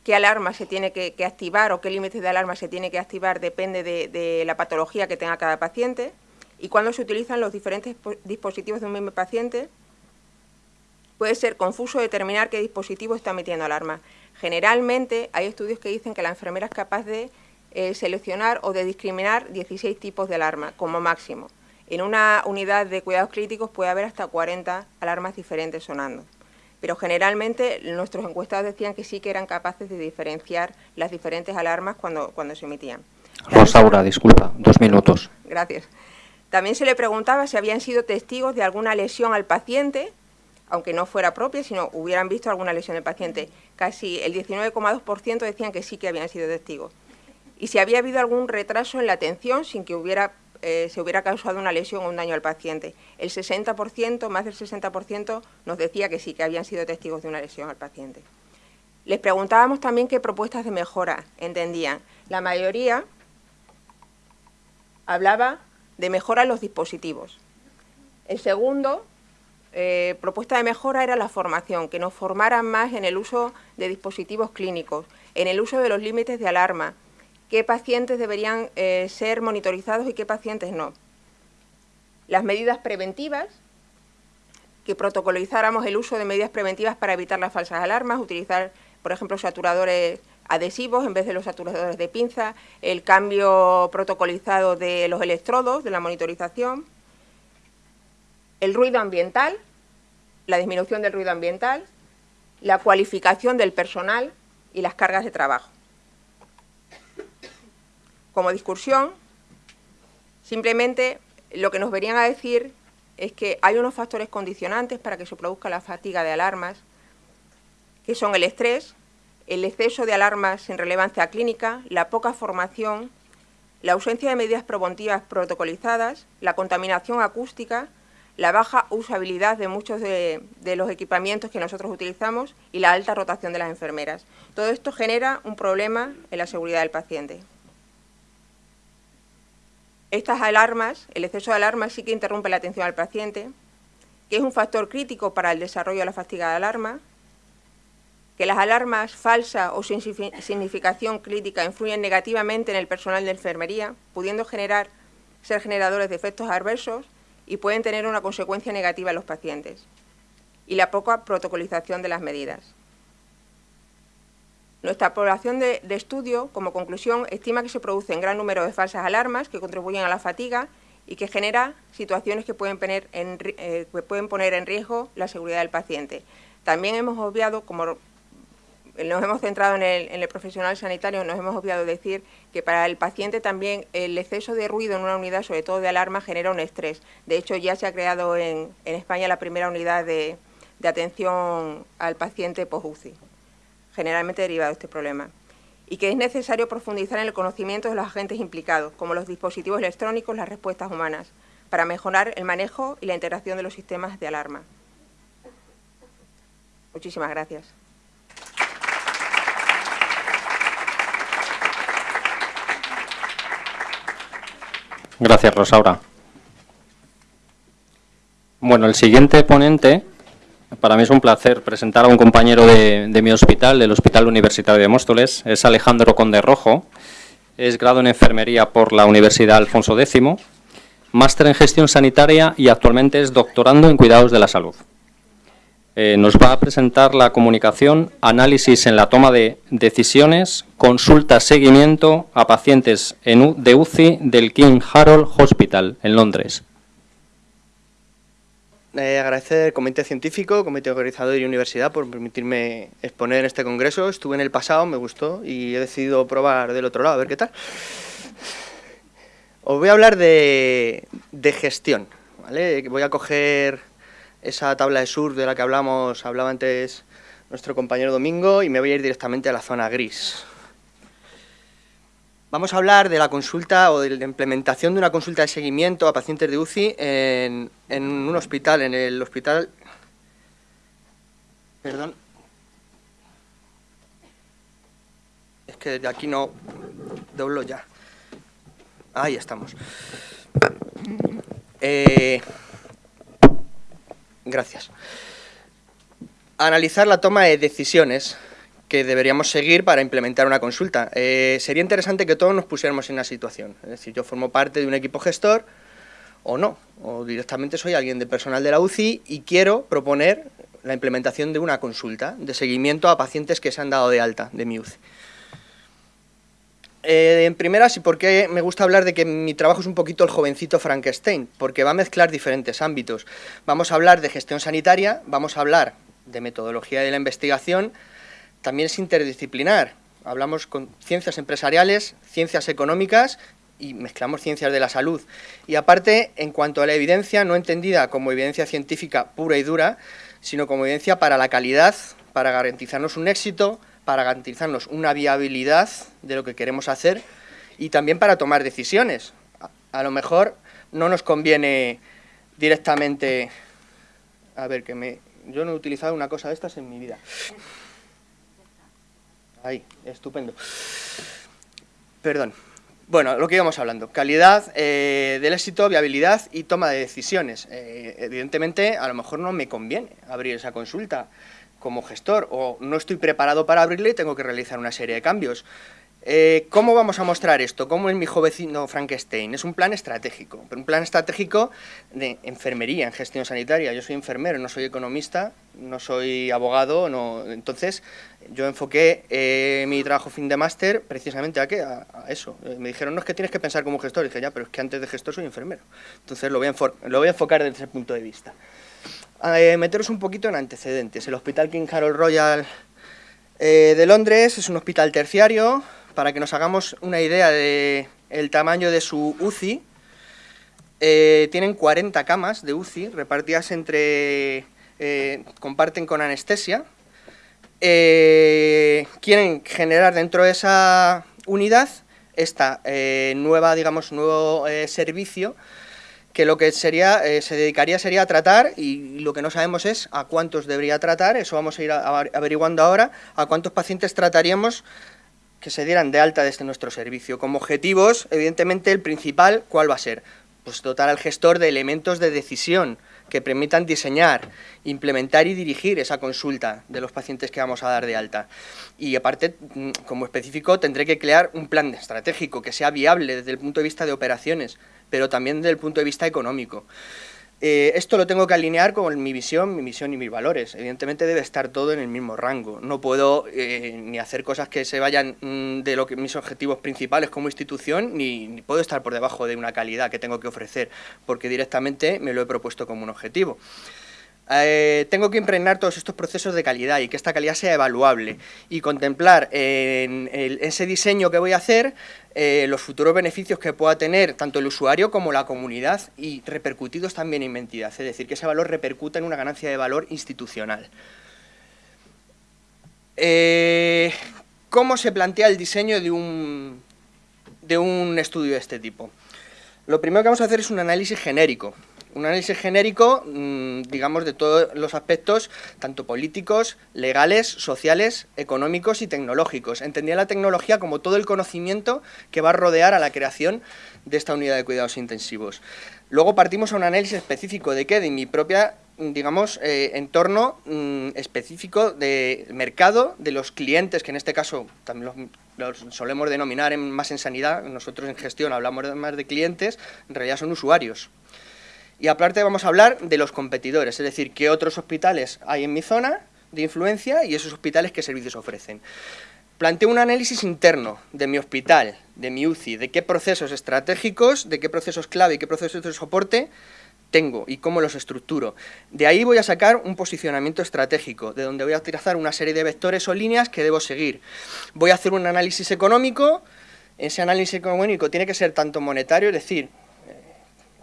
qué alarma se tiene que, activar o qué límites de alarma se tiene que activar depende de, la patología que tenga cada paciente y cuando se utilizan los diferentes dispositivos de un mismo paciente puede ser confuso determinar qué dispositivo está emitiendo alarma. Generalmente hay estudios que dicen que la enfermera es capaz de eh, seleccionar o de discriminar 16 tipos de alarma como máximo. En una unidad de cuidados críticos puede haber hasta 40 alarmas diferentes sonando pero generalmente nuestros encuestados decían que sí que eran capaces de diferenciar las diferentes alarmas cuando, cuando se emitían. Rosaura, disculpa, dos minutos. Gracias. También se le preguntaba si habían sido testigos de alguna lesión al paciente, aunque no fuera propia, sino hubieran visto alguna lesión del paciente. Casi el 19,2% decían que sí que habían sido testigos. Y si había habido algún retraso en la atención sin que hubiera eh, se hubiera causado una lesión o un daño al paciente. El 60%, más del 60%, nos decía que sí, que habían sido testigos de una lesión al paciente. Les preguntábamos también qué propuestas de mejora entendían. La mayoría hablaba de mejora en los dispositivos. El segundo, eh, propuesta de mejora era la formación, que nos formaran más en el uso de dispositivos clínicos, en el uso de los límites de alarma, qué pacientes deberían eh, ser monitorizados y qué pacientes no. Las medidas preventivas, que protocolizáramos el uso de medidas preventivas para evitar las falsas alarmas, utilizar, por ejemplo, saturadores adhesivos en vez de los saturadores de pinza, el cambio protocolizado de los electrodos, de la monitorización, el ruido ambiental, la disminución del ruido ambiental, la cualificación del personal y las cargas de trabajo como discursión, simplemente lo que nos venían a decir es que hay unos factores condicionantes para que se produzca la fatiga de alarmas, que son el estrés, el exceso de alarmas sin relevancia clínica, la poca formación, la ausencia de medidas preventivas protocolizadas, la contaminación acústica, la baja usabilidad de muchos de, de, los equipamientos que nosotros utilizamos y la alta rotación de las enfermeras. Todo esto genera un problema en la seguridad del paciente. Estas alarmas, el exceso de alarmas sí que interrumpe la atención al paciente, que es un factor crítico para el desarrollo de la fatiga de alarma, que las alarmas falsas o sin significación crítica influyen negativamente en el personal de enfermería, pudiendo generar, ser generadores de efectos adversos y pueden tener una consecuencia negativa en los pacientes, y la poca protocolización de las medidas. Nuestra población de, estudio, como conclusión, estima que se producen gran número de falsas alarmas que contribuyen a la fatiga y que genera situaciones que pueden poner en, eh, poner en riesgo la seguridad del paciente. También hemos obviado, como nos hemos centrado en el, profesional sanitario, nos hemos obviado decir que para el paciente también el exceso de ruido en una unidad, sobre todo de alarma, genera un estrés. De hecho, ya se ha creado en, España la primera unidad de, de atención al paciente post-UCI generalmente derivado de este problema, y que es necesario profundizar en el conocimiento de los agentes implicados, como los dispositivos electrónicos, las respuestas humanas, para mejorar el manejo y la integración de los sistemas de alarma. Muchísimas gracias. Gracias, Rosaura. Bueno, el siguiente ponente para mí es un placer presentar a un compañero de, mi hospital, del Hospital Universitario de Móstoles. Es Alejandro Conde Rojo. Es grado en enfermería por la Universidad Alfonso X, máster en gestión sanitaria y actualmente es doctorando en cuidados de la salud. Eh, nos va a presentar la comunicación, análisis en la toma de decisiones, consulta, seguimiento a pacientes de UCI del King Harold Hospital en Londres. Eh, agradecer al Comité Científico, Comité Organizador y Universidad por permitirme exponer en este congreso. Estuve en el pasado, me gustó y he decidido probar del otro lado, a ver qué tal. Os voy a hablar de, de gestión. ¿vale? Voy a coger esa tabla de sur de la que hablamos, hablaba antes nuestro compañero Domingo y me voy a ir directamente a la zona gris. Vamos a hablar de la consulta o de la implementación de una consulta de seguimiento a pacientes de UCI en, un hospital, en el hospital... Perdón. Es que de aquí no doblo ya. Ahí estamos. Eh, gracias. Analizar la toma de decisiones que deberíamos seguir para implementar una consulta. Eh, sería interesante que todos nos pusiéramos en una situación. Es decir, yo formo parte de un equipo gestor o no, o directamente soy alguien del personal de la UCI y quiero proponer la implementación de una consulta de seguimiento a pacientes que se han dado de alta de mi UCI. Eh, en primeras, ¿y por qué me gusta hablar de que mi trabajo es un poquito el jovencito Frankenstein? Porque va a mezclar diferentes ámbitos. Vamos a hablar de gestión sanitaria, vamos a hablar de metodología de la investigación, también es interdisciplinar. Hablamos con ciencias empresariales, ciencias económicas y mezclamos ciencias de la salud. Y aparte, en cuanto a la evidencia, no entendida como evidencia científica pura y dura, sino como evidencia para la calidad, para garantizarnos un éxito, para garantizarnos una viabilidad de lo que queremos hacer y también para tomar decisiones. A, lo mejor no nos conviene directamente... A ver, que me... Yo no he utilizado una cosa de estas en mi vida. Ahí, estupendo. Perdón. Bueno, lo que íbamos hablando, calidad eh, del éxito, viabilidad y toma de decisiones. Eh, evidentemente, a lo mejor no me conviene abrir esa consulta como gestor o no estoy preparado para abrirle y tengo que realizar una serie de cambios. Eh, ¿Cómo vamos a mostrar esto? ¿Cómo es mi jovencito Frankenstein? Es un plan estratégico, pero un plan estratégico de enfermería, en gestión sanitaria. Yo soy enfermero, no soy economista, no soy abogado, no. entonces yo enfoqué eh, mi trabajo fin de máster precisamente a, qué? A, eso. Eh, me dijeron, no es que tienes que pensar como gestor, y dije, ya, pero es que antes de gestor soy enfermero. Entonces lo voy a enfocar desde ese punto de vista. meteros un poquito en antecedentes. El Hospital King Harold Royal de Londres es un hospital terciario, para que nos hagamos una idea del tamaño de su UCI, eh, tienen 40 camas de UCI repartidas entre... Eh, comparten con anestesia. Eh, quieren generar dentro de esa unidad esta nueva, digamos, nuevo servicio que lo que sería, se dedicaría sería a tratar, y lo que no sabemos es a cuántos debería tratar, eso vamos a ir averiguando ahora, a cuántos pacientes trataríamos que se dieran de alta desde nuestro servicio. Como objetivos, evidentemente, el principal, ¿cuál va a ser? Pues dotar al gestor de elementos de decisión que permitan diseñar, implementar y dirigir esa consulta de los pacientes que vamos a dar de alta. Y aparte, mm, como específico, tendré que crear un plan estratégico que sea viable desde el punto de vista de operaciones, pero también desde el punto de vista económico. Eh, esto lo tengo que alinear con mi visión, mi misión y mis valores. Evidentemente debe estar todo en el mismo rango. No puedo eh, ni hacer cosas que se vayan mm, de lo que mis objetivos principales como institución, ni, puedo estar por debajo de una calidad que tengo que ofrecer, porque directamente me lo he propuesto como un objetivo. Eh, tengo que impregnar todos estos procesos de calidad y que esta calidad sea evaluable y contemplar en ese diseño que voy a hacer eh, los futuros beneficios que pueda tener tanto el usuario como la comunidad y repercutidos también en entidad, es decir, que ese valor repercuta en una ganancia de valor institucional. Eh, ¿Cómo se plantea el diseño de un, de un estudio de este tipo? Lo primero que vamos a hacer es un análisis genérico, un análisis genérico, mm, digamos, de todos los aspectos, tanto políticos, legales, sociales, económicos y tecnológicos. Entendía la tecnología como todo el conocimiento que va a rodear a la creación de esta unidad de cuidados intensivos. Luego partimos a un análisis específico de qué, de mi propia, digamos, eh, entorno mm, específico de mercado, de los clientes, que en este caso también los, solemos denominar más en sanidad, nosotros en gestión hablamos más de clientes, en realidad son usuarios. Y aparte vamos a hablar de los competidores, es decir, qué otros hospitales hay en mi zona de influencia y esos hospitales qué servicios ofrecen. Planteo un análisis interno de mi hospital, de mi UCI, de qué procesos estratégicos, de qué procesos clave y qué procesos de soporte tengo y cómo los estructuro. De ahí voy a sacar un posicionamiento estratégico, de donde voy a trazar una serie de vectores o líneas que debo seguir. Voy a hacer un análisis económico, ese análisis económico tiene que ser tanto monetario, es decir,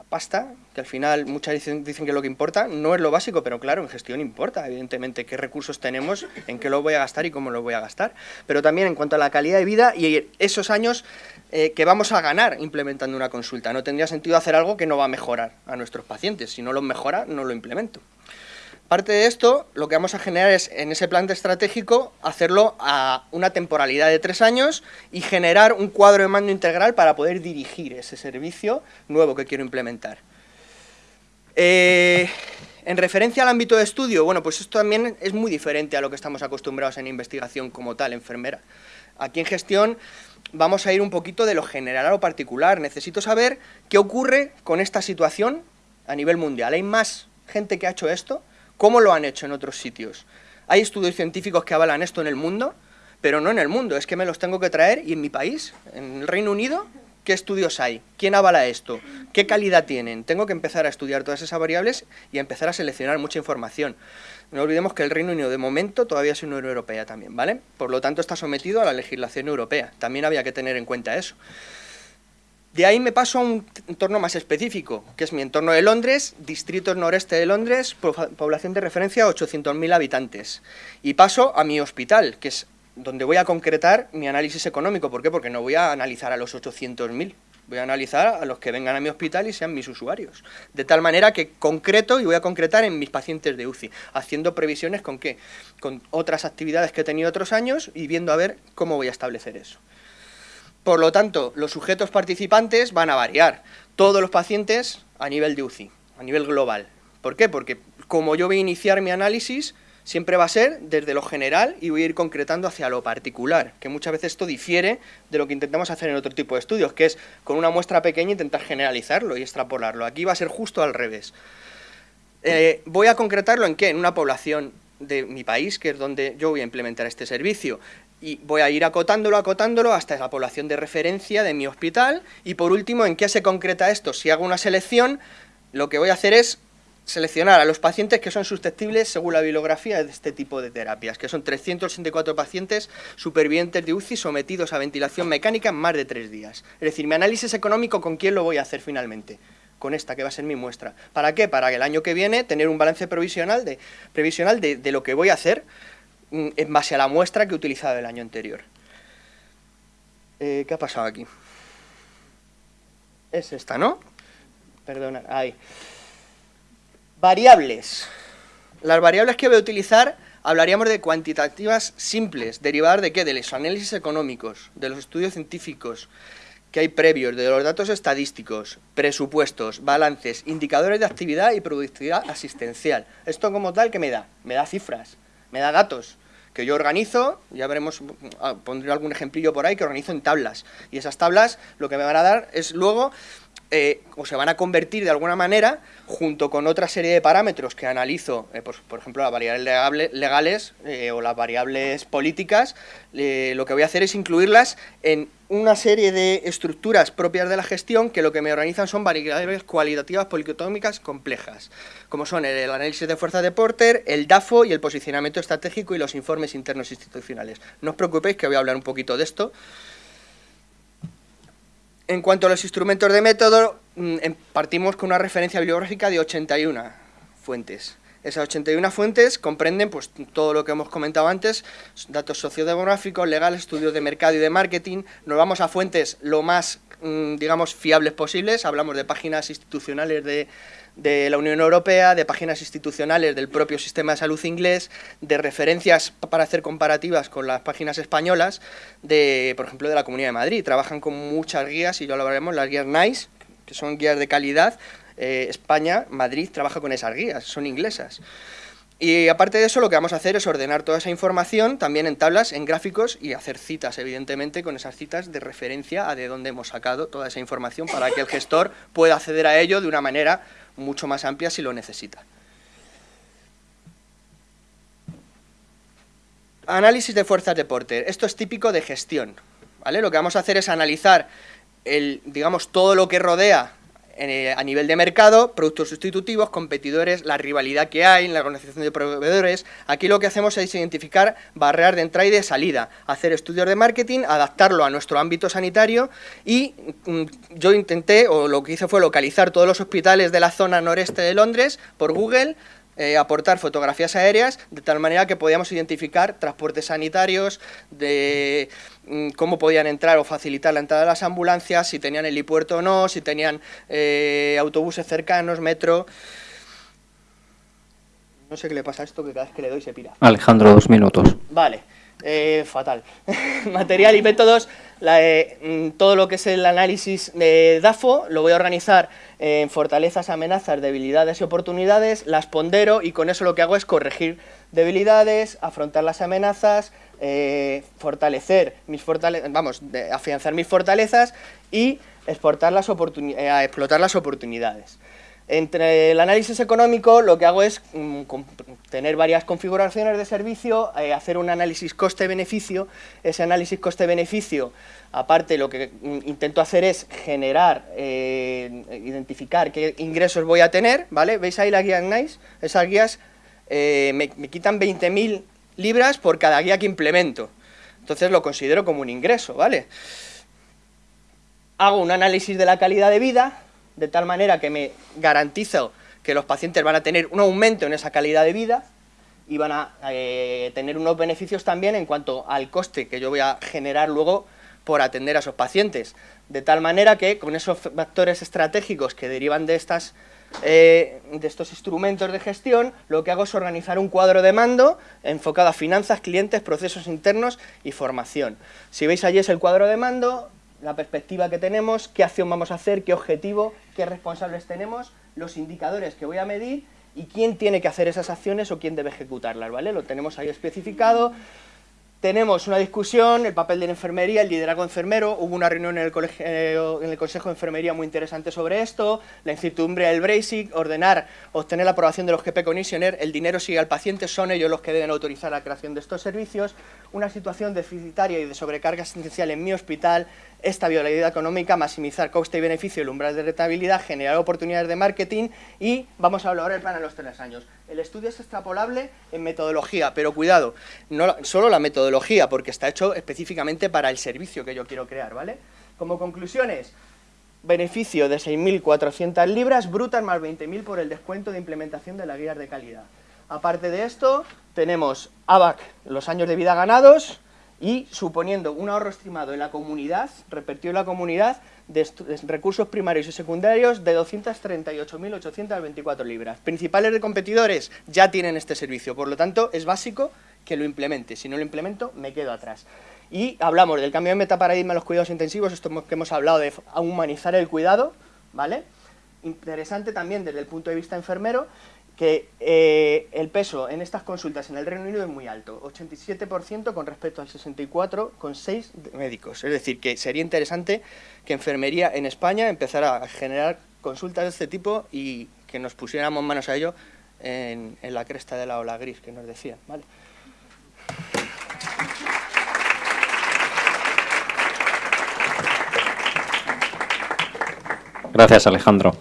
pasta, que al final muchas dicen, dicen, que lo que importa no es lo básico, pero claro, en gestión importa, evidentemente, qué recursos tenemos, en qué lo voy a gastar y cómo lo voy a gastar. Pero también en cuanto a la calidad de vida y esos años eh, que vamos a ganar implementando una consulta. No tendría sentido hacer algo que no va a mejorar a nuestros pacientes. Si no lo mejora, no lo implemento. Parte de esto, lo que vamos a generar es, en ese plan estratégico, hacerlo a una temporalidad de tres años y generar un cuadro de mando integral para poder dirigir ese servicio nuevo que quiero implementar. Eh, en referencia al ámbito de estudio, bueno, pues esto también es muy diferente a lo que estamos acostumbrados en investigación como tal, enfermera. Aquí en gestión vamos a ir un poquito de lo general a lo particular. Necesito saber qué ocurre con esta situación a nivel mundial. ¿Hay más gente que ha hecho esto? ¿Cómo lo han hecho en otros sitios? Hay estudios científicos que avalan esto en el mundo, pero no en el mundo, es que me los tengo que traer y en mi país, en el Reino Unido, ¿qué estudios hay? ¿Quién avala esto? ¿Qué calidad tienen? Tengo que empezar a estudiar todas esas variables y empezar a seleccionar mucha información. No olvidemos que el Reino Unido de momento todavía es una Unión Europea también, ¿vale? Por lo tanto está sometido a la legislación europea, también había que tener en cuenta eso. De ahí me paso a un entorno más específico, que es mi entorno de Londres, distrito noreste de Londres, población de referencia 800.000 habitantes. Y paso a mi hospital, que es donde voy a concretar mi análisis económico. ¿Por qué? Porque no voy a analizar a los 800.000, voy a analizar a los que vengan a mi hospital y sean mis usuarios. De tal manera que concreto y voy a concretar en mis pacientes de UCI, haciendo previsiones con qué, con otras actividades que he tenido otros años y viendo a ver cómo voy a establecer eso. Por lo tanto, los sujetos participantes van a variar. Todos los pacientes a nivel de UCI, a nivel global. ¿Por qué? Porque como yo voy a iniciar mi análisis, siempre va a ser desde lo general y voy a ir concretando hacia lo particular, que muchas veces esto difiere de lo que intentamos hacer en otro tipo de estudios, que es con una muestra pequeña intentar generalizarlo y extrapolarlo. Aquí va a ser justo al revés. Eh, voy a concretarlo en qué? En una población de mi país, que es donde yo voy a implementar este servicio y voy a ir acotándolo, acotándolo hasta la población de referencia de mi hospital y por último, ¿en qué se concreta esto? Si hago una selección, lo que voy a hacer es seleccionar a los pacientes que son susceptibles según la bibliografía de este tipo de terapias, que son 364 pacientes supervivientes de UCI sometidos a ventilación mecánica en más de tres días. Es decir, mi análisis económico, ¿con quién lo voy a hacer finalmente? Con esta, que va a ser mi muestra. ¿Para qué? Para que el año que viene tener un balance provisional de, previsional de, lo que voy a hacer en base a la muestra que he utilizado el año anterior. Eh, ¿Qué ha pasado aquí? Es esta, ¿no? Perdona, ahí. Variables. Las variables que voy a utilizar hablaríamos de cuantitativas simples, derivadas de qué? De los análisis económicos, de los estudios científicos que hay previos, de los datos estadísticos, presupuestos, balances, indicadores de actividad y productividad asistencial. Esto como tal, ¿qué me da? Me da cifras me da datos que yo organizo, ya veremos, ah, pondré algún ejemplillo por ahí, que organizo en tablas. Y esas tablas lo que me van a dar es luego, eh, o se van a convertir de alguna manera, junto con otra serie de parámetros que analizo, eh, por, ejemplo, las variables legales eh, o las variables políticas, lo que voy a hacer es incluirlas en una serie de estructuras propias de la gestión que lo que me organizan son variables cualitativas politómicas complejas, como son el análisis de fuerzas de Porter, el DAFO y el posicionamiento estratégico y los informes internos institucionales. No os preocupéis que voy a hablar un poquito de esto. En cuanto a los instrumentos de método, mm, em, partimos con una referencia bibliográfica de 81 fuentes. Esas 81 fuentes comprenden pues, todo lo que hemos comentado antes, datos sociodemográficos, legales, estudios de mercado y de marketing. Nos vamos a fuentes lo más, mm, digamos, fiables posibles. Hablamos de páginas institucionales de, de la Unión Europea, de páginas institucionales del propio sistema de salud inglés, de referencias para hacer comparativas con las páginas españolas, de, por ejemplo, de la Comunidad de Madrid. Trabajan con muchas guías, y ya lo hablaremos, las guías NICE, que son guías de calidad, eh, España, Madrid, trabaja con esas guías, son inglesas. Y aparte de eso, lo que vamos a hacer es ordenar toda esa información también en tablas, en gráficos y hacer citas, evidentemente, con esas citas de referencia a de dónde hemos sacado toda esa información para que el gestor pueda acceder a ello de una manera mucho más amplia si lo necesita. Análisis de fuerzas de Porter. Esto es típico de gestión. ¿vale? Lo que vamos a hacer es analizar el, digamos, todo lo que rodea a nivel de mercado, productos sustitutivos, competidores, la rivalidad que hay en la organización de proveedores. Aquí lo que hacemos es identificar barreras de entrada y de salida, hacer estudios de marketing, adaptarlo a nuestro ámbito sanitario y mm, yo intenté, o lo que hice fue localizar todos los hospitales de la zona noreste de Londres por Google, eh, aportar fotografías aéreas de tal manera que podíamos identificar transportes sanitarios, de mm, cómo podían entrar o facilitar la entrada de las ambulancias, si tenían helipuerto o no, si tenían eh, autobuses cercanos, metro... No sé qué le pasa a esto, que cada vez que le doy se pira. Alejandro, dos minutos. Vale, eh, fatal. Material y métodos, mm, todo lo que es el análisis de DAFO lo voy a organizar en fortalezas, amenazas, debilidades y oportunidades, las pondero y con eso lo que hago es corregir debilidades, afrontar las amenazas, eh, fortalecer mis fortalezas, vamos, afianzar mis fortalezas y exportar las eh, explotar las oportunidades. Entre el análisis económico lo que hago es mm, tener varias configuraciones de servicio, eh, hacer un análisis coste-beneficio, ese análisis coste-beneficio, aparte lo que mm, intento hacer es generar, eh, identificar qué ingresos voy a tener, ¿vale? ¿Veis ahí la guía NICE? Esas guías eh, me, me quitan 20.000 libras por cada guía que implemento, entonces lo considero como un ingreso, ¿vale? Hago un análisis de la calidad de vida, de tal manera que me garantizo que los pacientes van a tener un aumento en esa calidad de vida y van a eh, tener unos beneficios también en cuanto al coste que yo voy a generar luego por atender a esos pacientes. De tal manera que con esos factores estratégicos que derivan de, estas, eh, de estos instrumentos de gestión, lo que hago es organizar un cuadro de mando enfocado a finanzas, clientes, procesos internos y formación. Si veis allí es el cuadro de mando, la perspectiva que tenemos, qué acción vamos a hacer, qué objetivo, qué responsables tenemos, los indicadores que voy a medir y quién tiene que hacer esas acciones o quién debe ejecutarlas, ¿vale? Lo tenemos ahí especificado, tenemos una discusión, el papel de la enfermería, el liderazgo enfermero, hubo una reunión en el, eh, en el Consejo de Enfermería muy interesante sobre esto, la incertidumbre del Brexit, ordenar, obtener la aprobación de los GP Commissioner, el dinero sigue al paciente, son ellos los que deben autorizar la creación de estos servicios, una situación deficitaria y de sobrecarga asistencial en mi hospital, estabilidad económica, maximizar coste y beneficio, el umbral de rentabilidad, generar oportunidades de marketing y vamos a hablar el plan a los tres años. El estudio es extrapolable en metodología, pero cuidado, no solo la metodología, porque está hecho específicamente para el servicio que yo quiero crear, ¿vale? Como conclusiones, beneficio de 6.400 libras brutas más 20.000 por el descuento de implementación de las guías de calidad. Aparte de esto, tenemos ABAC, los años de vida ganados, y suponiendo un ahorro estimado en la comunidad, repartido en la comunidad, de, recursos primarios y secundarios de 238.824 libras. Principales de competidores ya tienen este servicio, por lo tanto es básico que lo implemente, si no lo implemento me quedo atrás. Y hablamos del cambio de metaparadigma en los cuidados intensivos, esto que hemos hablado de humanizar el cuidado, ¿vale? Interesante también desde el punto de vista enfermero, que eh, el peso en estas consultas en el Reino Unido es muy alto, 87% con respecto al 64% con 6 médicos. Es decir, que sería interesante que enfermería en España empezara a generar consultas de este tipo y que nos pusiéramos manos a ello en, la cresta de la ola gris que nos decían. Gracias, Alejandro.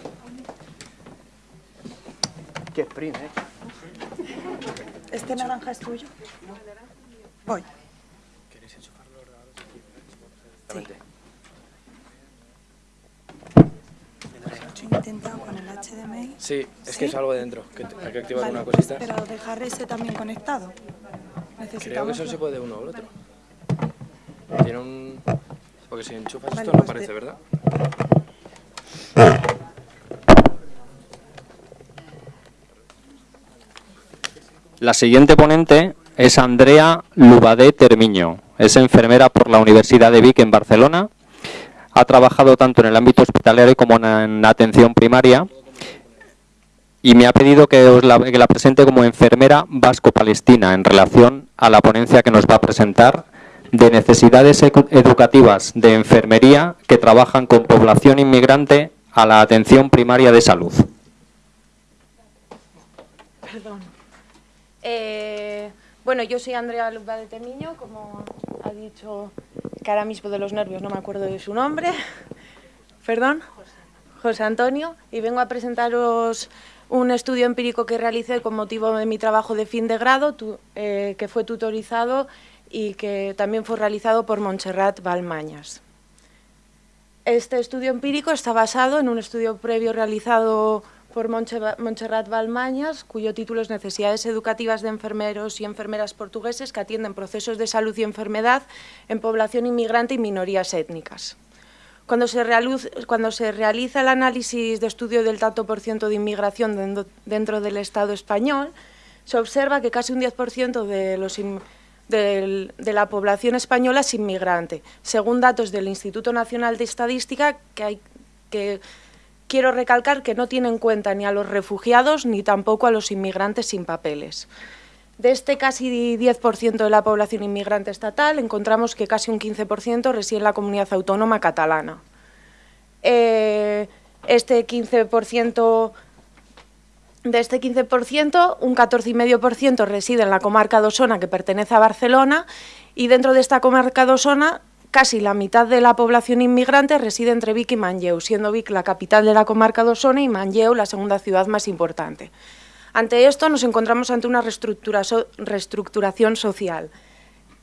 ¿Eh? ¿Este naranja es tuyo? Voy. ¿Queréis enchufar los ordenadores? Sí. Intentado con el HDMI. Sí, es que es algo de dentro, que hay que activar una cosita. Pero dejar ese también conectado. Creo que solo se puede uno o el otro. Tiene un... Porque si enchufas esto no pues aparece, ¿verdad? La siguiente ponente es Andrea Lubadé Termiño. Es enfermera por la Universidad de Vic en Barcelona. Ha trabajado tanto en el ámbito hospitalario como en atención primaria y me ha pedido que, la, que la presente como enfermera vasco-palestina en relación a la ponencia que nos va a presentar de necesidades educativas de enfermería que trabajan con población inmigrante a la atención primaria de salud. Eh, bueno, yo soy Andrea Lupa de Temiño, como ha dicho que mismo de los nervios no me acuerdo de su nombre. Perdón. José Antonio, y vengo a presentaros un estudio empírico que realicé con motivo de mi trabajo de fin de grado, eh, que fue tutorizado y que también fue realizado por Montserrat Balmañas. Este estudio empírico está basado en un estudio previo realizado por Montserrat Balmañas, cuyo título es Necesidades educativas de enfermeros y enfermeras portugueses que atienden procesos de salud y enfermedad en población inmigrante y minorías étnicas. Cuando se, realiza el análisis de estudio del tanto por ciento de inmigración dentro del Estado español, se observa que casi un 10% de, de, la población española es inmigrante, según datos del Instituto Nacional de Estadística, que, hay, que quiero recalcar que no tiene en cuenta ni a los refugiados ni tampoco a los inmigrantes sin papeles. De este casi 10% de la población inmigrante estatal, encontramos que casi un 15% reside en la comunidad autónoma catalana. Eh, este 15%, de este 15%, un 14,5% reside en la comarca de Osona, que pertenece a Barcelona, y dentro de esta comarca de Osona Casi la mitad de la población inmigrante reside entre Vic y Manlleu, siendo Vic la capital de la comarca de Osona y Manlleu la segunda ciudad más importante. Ante esto nos encontramos ante una reestructuración social,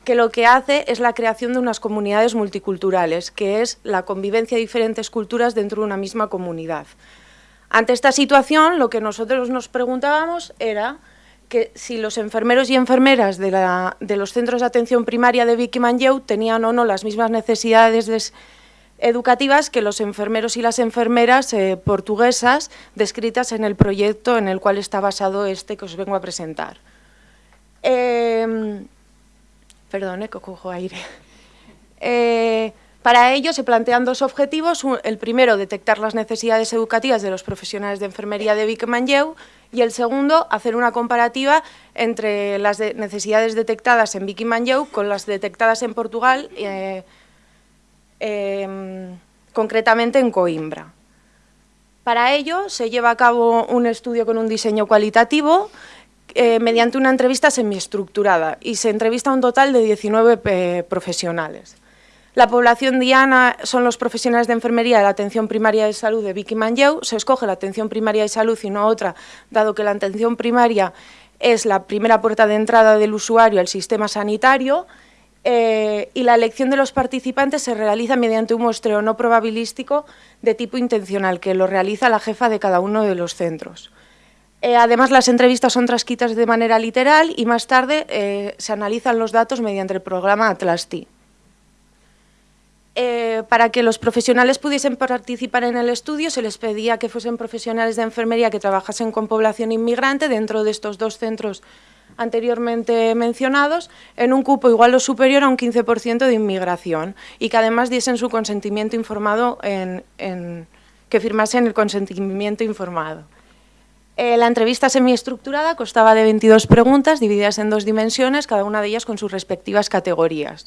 que lo que hace es la creación de unas comunidades multiculturales, que es la convivencia de diferentes culturas dentro de una misma comunidad. Ante esta situación, lo que nosotros nos preguntábamos era que si los enfermeros y enfermeras de, los centros de atención primaria de Vicky Manlleu tenían o no las mismas necesidades educativas que los enfermeros y las enfermeras eh, portuguesas descritas en el proyecto en el cual está basado este que os vengo a presentar. Eh, perdón, que cojo aire. Eh, para ello se plantean dos objetivos. El primero, detectar las necesidades educativas de los profesionales de enfermería de Vic Manlleu y el segundo, hacer una comparativa entre las necesidades detectadas en Vic Manlleu con las detectadas en Portugal, eh, em, concretamente en Coimbra. Para ello se lleva a cabo un estudio con un diseño cualitativo eh, mediante una entrevista semiestructurada y se entrevista a un total de 19 eh, profesionales. La población diana son los profesionales de enfermería de la atención primaria de salud de Vicky Manlleu. Se escoge la atención primaria de salud y no otra, dado que la atención primaria es la primera puerta de entrada del usuario al sistema sanitario eh, y la elección de los participantes se realiza mediante un muestreo no probabilístico de tipo intencional, que lo realiza la jefa de cada uno de los centros. Eh, además, las entrevistas son transcritas de manera literal y más tarde eh, se analizan los datos mediante el programa Atlas-T. Eh, para que los profesionales pudiesen participar en el estudio se les pedía que fuesen profesionales de enfermería que trabajasen con población inmigrante dentro de estos dos centros anteriormente mencionados, en un cupo igual o superior a un 15% de inmigración y que además diesen su consentimiento informado, en, que firmasen el consentimiento informado. Eh, la entrevista semiestructurada constaba de 22 preguntas divididas en dos dimensiones, cada una de ellas con sus respectivas categorías.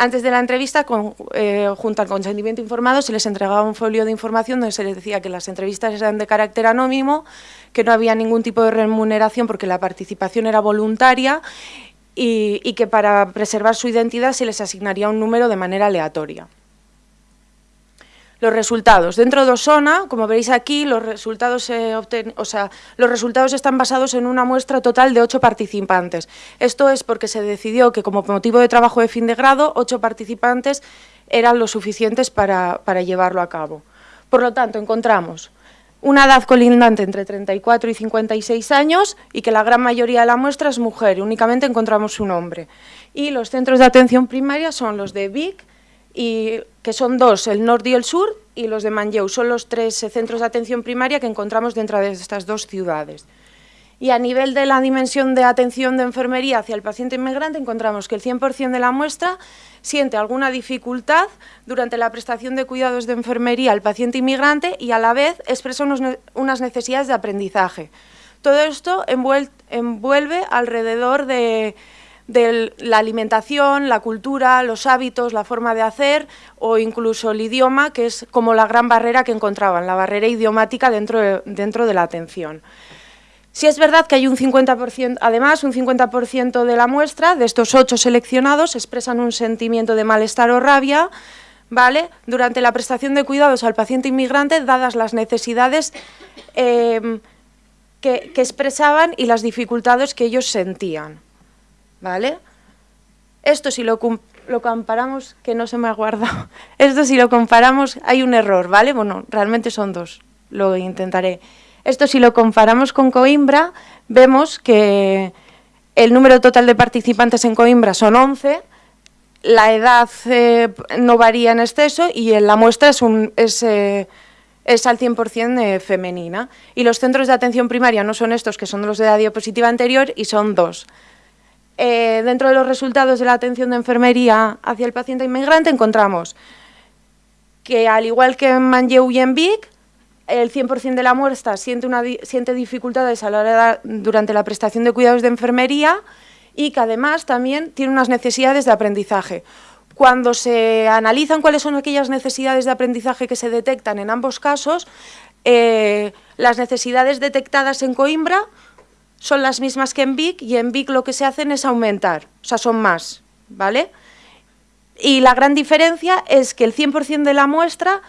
Antes de la entrevista, eh, junto al consentimiento informado, se les entregaba un folio de información donde se les decía que las entrevistas eran de carácter anónimo, que no había ningún tipo de remuneración porque la participación era voluntaria y, y que para preservar su identidad se les asignaría un número de manera aleatoria. Los resultados. Dentro de Osona, como veréis aquí, los resultados, o sea, los resultados están basados en una muestra total de ocho participantes. Esto es porque se decidió que como motivo de trabajo de fin de grado, ocho participantes eran lo suficientes para, para llevarlo a cabo. Por lo tanto, encontramos una edad colindante entre 34 y 56 años y que la gran mayoría de la muestra es mujer, únicamente encontramos un hombre. Y los centros de atención primaria son los de Vic, y que son dos, el norte y el sur, y los de Manlleu. Son los tres eh, centros de atención primaria que encontramos dentro de estas dos ciudades. Y a nivel de la dimensión de atención de enfermería hacia el paciente inmigrante, encontramos que el 100% de la muestra siente alguna dificultad durante la prestación de cuidados de enfermería al paciente inmigrante y a la vez expresa unas necesidades de aprendizaje. Todo esto envuelve alrededor de de la alimentación, la cultura, los hábitos, la forma de hacer o incluso el idioma, que es como la gran barrera que encontraban, la barrera idiomática dentro de, dentro de la atención. Si es verdad que hay un 50%, además un 50% de la muestra, de estos ocho seleccionados, expresan un sentimiento de malestar o rabia ¿vale? durante la prestación de cuidados al paciente inmigrante, dadas las necesidades em, que, expresaban y las dificultades que ellos sentían. ¿Vale? Esto si lo, lo comparamos, que no se me ha guardado, esto si lo comparamos hay un error, ¿vale? Bueno, realmente son dos, lo intentaré. Esto si lo comparamos con Coimbra, vemos que el número total de participantes en Coimbra son 11, la edad eh, no varía en exceso y en la muestra es, un, es, eh, es al 100% eh, femenina. Y los centros de atención primaria no son estos, que son los de la diapositiva anterior, y son dos. Dentro de los resultados de la atención de enfermería hacia el paciente inmigrante encontramos que, al igual que en Manlleu y en Vic, el 100% de la muestra siente, una, siente dificultades a la hora durante la prestación de cuidados de enfermería, y que además también tiene unas necesidades de aprendizaje. Cuando se analizan cuáles son aquellas necesidades de aprendizaje que se detectan en ambos casos, eh, las necesidades detectadas en Coimbra son las mismas que en Vic y en Vic lo que se hacen es aumentar, o sea, son más, ¿vale? Y la gran diferencia es que el 100% de la muestra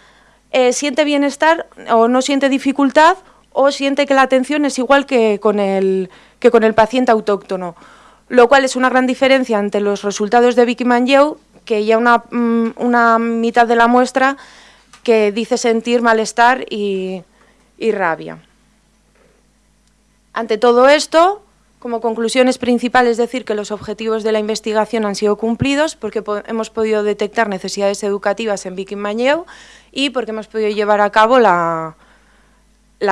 eh, siente bienestar o no siente dificultad o siente que la atención es igual que con el, que con el paciente autóctono lo cual es una gran diferencia ante los resultados de Vicky Manjeu, que ya una, mm, una mitad de la muestra que dice sentir malestar y, rabia. Ante todo esto, como conclusiones principales, decir que los objetivos de la investigación han sido cumplidos porque hemos podido detectar necesidades educativas en Vicky Manjeu y porque hemos podido llevar a cabo la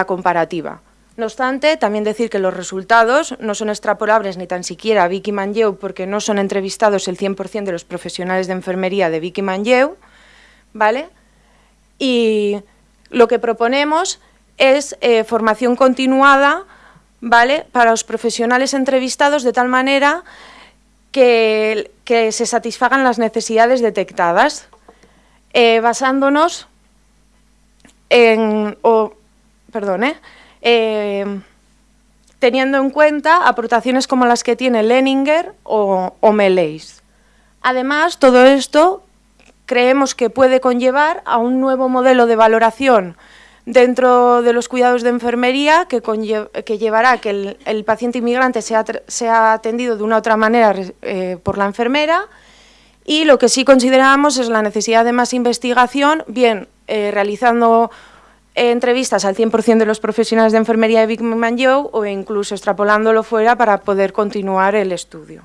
comparativa. No obstante, también decir que los resultados no son extrapolables ni tan siquiera a Vicky Manlleu porque no son entrevistados el 100% de los profesionales de enfermería de Vicky Manlleu, ¿vale? Y lo que proponemos es eh, formación continuada, ¿vale? Para los profesionales entrevistados de tal manera que, se satisfagan las necesidades detectadas, eh, basándonos en... O, perdón, ¿eh? Eh, teniendo en cuenta aportaciones como las que tiene Leninger o, o Además, todo esto creemos que puede conllevar a un nuevo modelo de valoración dentro de los cuidados de enfermería que, llevará a que el, paciente inmigrante sea, atendido de una otra manera eh, por la enfermera y lo que sí consideramos es la necesidad de más investigación, bien eh, realizando entrevistas al 100% de los profesionales de enfermería de Big Joe o incluso extrapolándolo fuera para poder continuar el estudio.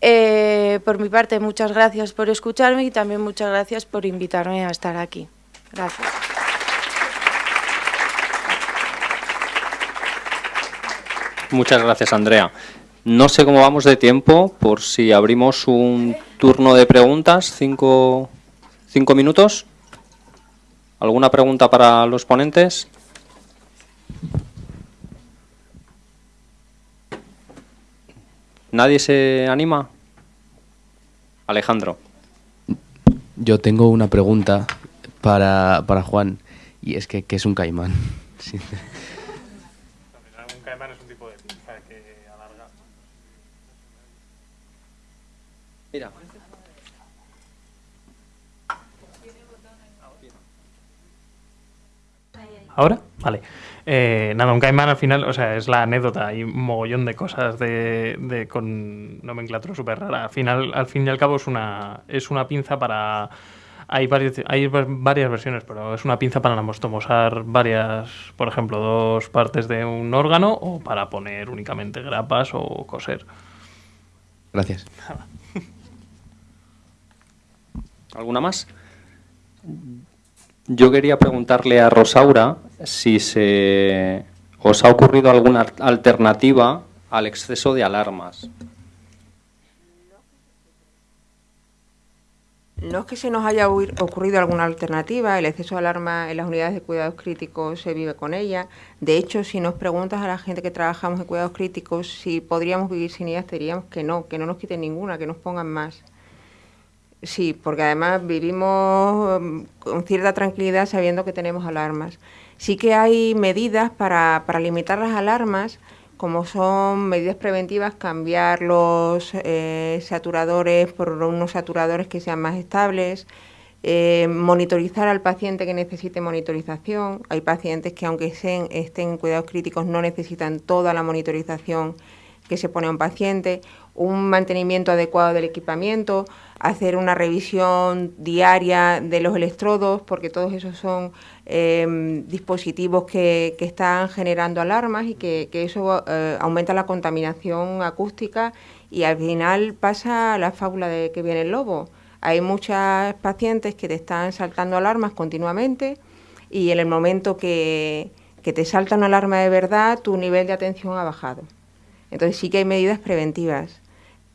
Eh, por mi parte, muchas gracias por escucharme y también muchas gracias por invitarme a estar aquí. Gracias. Muchas gracias, Andrea. No sé cómo vamos de tiempo, por si abrimos un turno de preguntas, cinco, cinco minutos. ¿Alguna pregunta para los ponentes? ¿Nadie se anima? Alejandro. Yo tengo una pregunta para, para Juan, y es que ¿qué es un caimán? un caimán es un tipo de pinza que alarga. Mira. ¿Ahora? Vale. Eh, nada, un caimán al final, o sea, es la anécdota, hay un mogollón de cosas de, con nomenclatura súper rara. Al final, al fin y al cabo es una, es una pinza para... Hay, varios, hay varias versiones, pero es una pinza para anastomosar varias, por ejemplo, dos partes de un órgano o para poner únicamente grapas o coser. Gracias. ¿Alguna más? Yo quería preguntarle a Rosaura si se os ha ocurrido alguna alternativa al exceso de alarmas. No es que se nos haya ocurrido alguna alternativa, el exceso de alarma en las unidades de cuidados críticos se vive con ella. De hecho, si nos preguntas a la gente que trabajamos en cuidados críticos si podríamos vivir sin ellas, diríamos que no, que no nos quiten ninguna, que nos pongan más. Sí, porque además vivimos mm, con cierta tranquilidad sabiendo que tenemos alarmas. Sí que hay medidas para, limitar las alarmas, como son medidas preventivas, cambiar los eh, saturadores por unos saturadores que sean más estables, eh, monitorizar al paciente que necesite monitorización. Hay pacientes que aunque estén, estén en cuidados críticos no necesitan toda la monitorización que se pone a un paciente, un mantenimiento adecuado del equipamiento, hacer una revisión diaria de los electrodos, porque todos esos son em, dispositivos que, están generando alarmas y que, eso eh, aumenta la contaminación acústica y al final pasa la fábula de que viene el lobo. Hay muchas pacientes que te están saltando alarmas continuamente y en el momento que, que te salta una alarma de verdad, tu nivel de atención ha bajado. Entonces sí que hay medidas preventivas.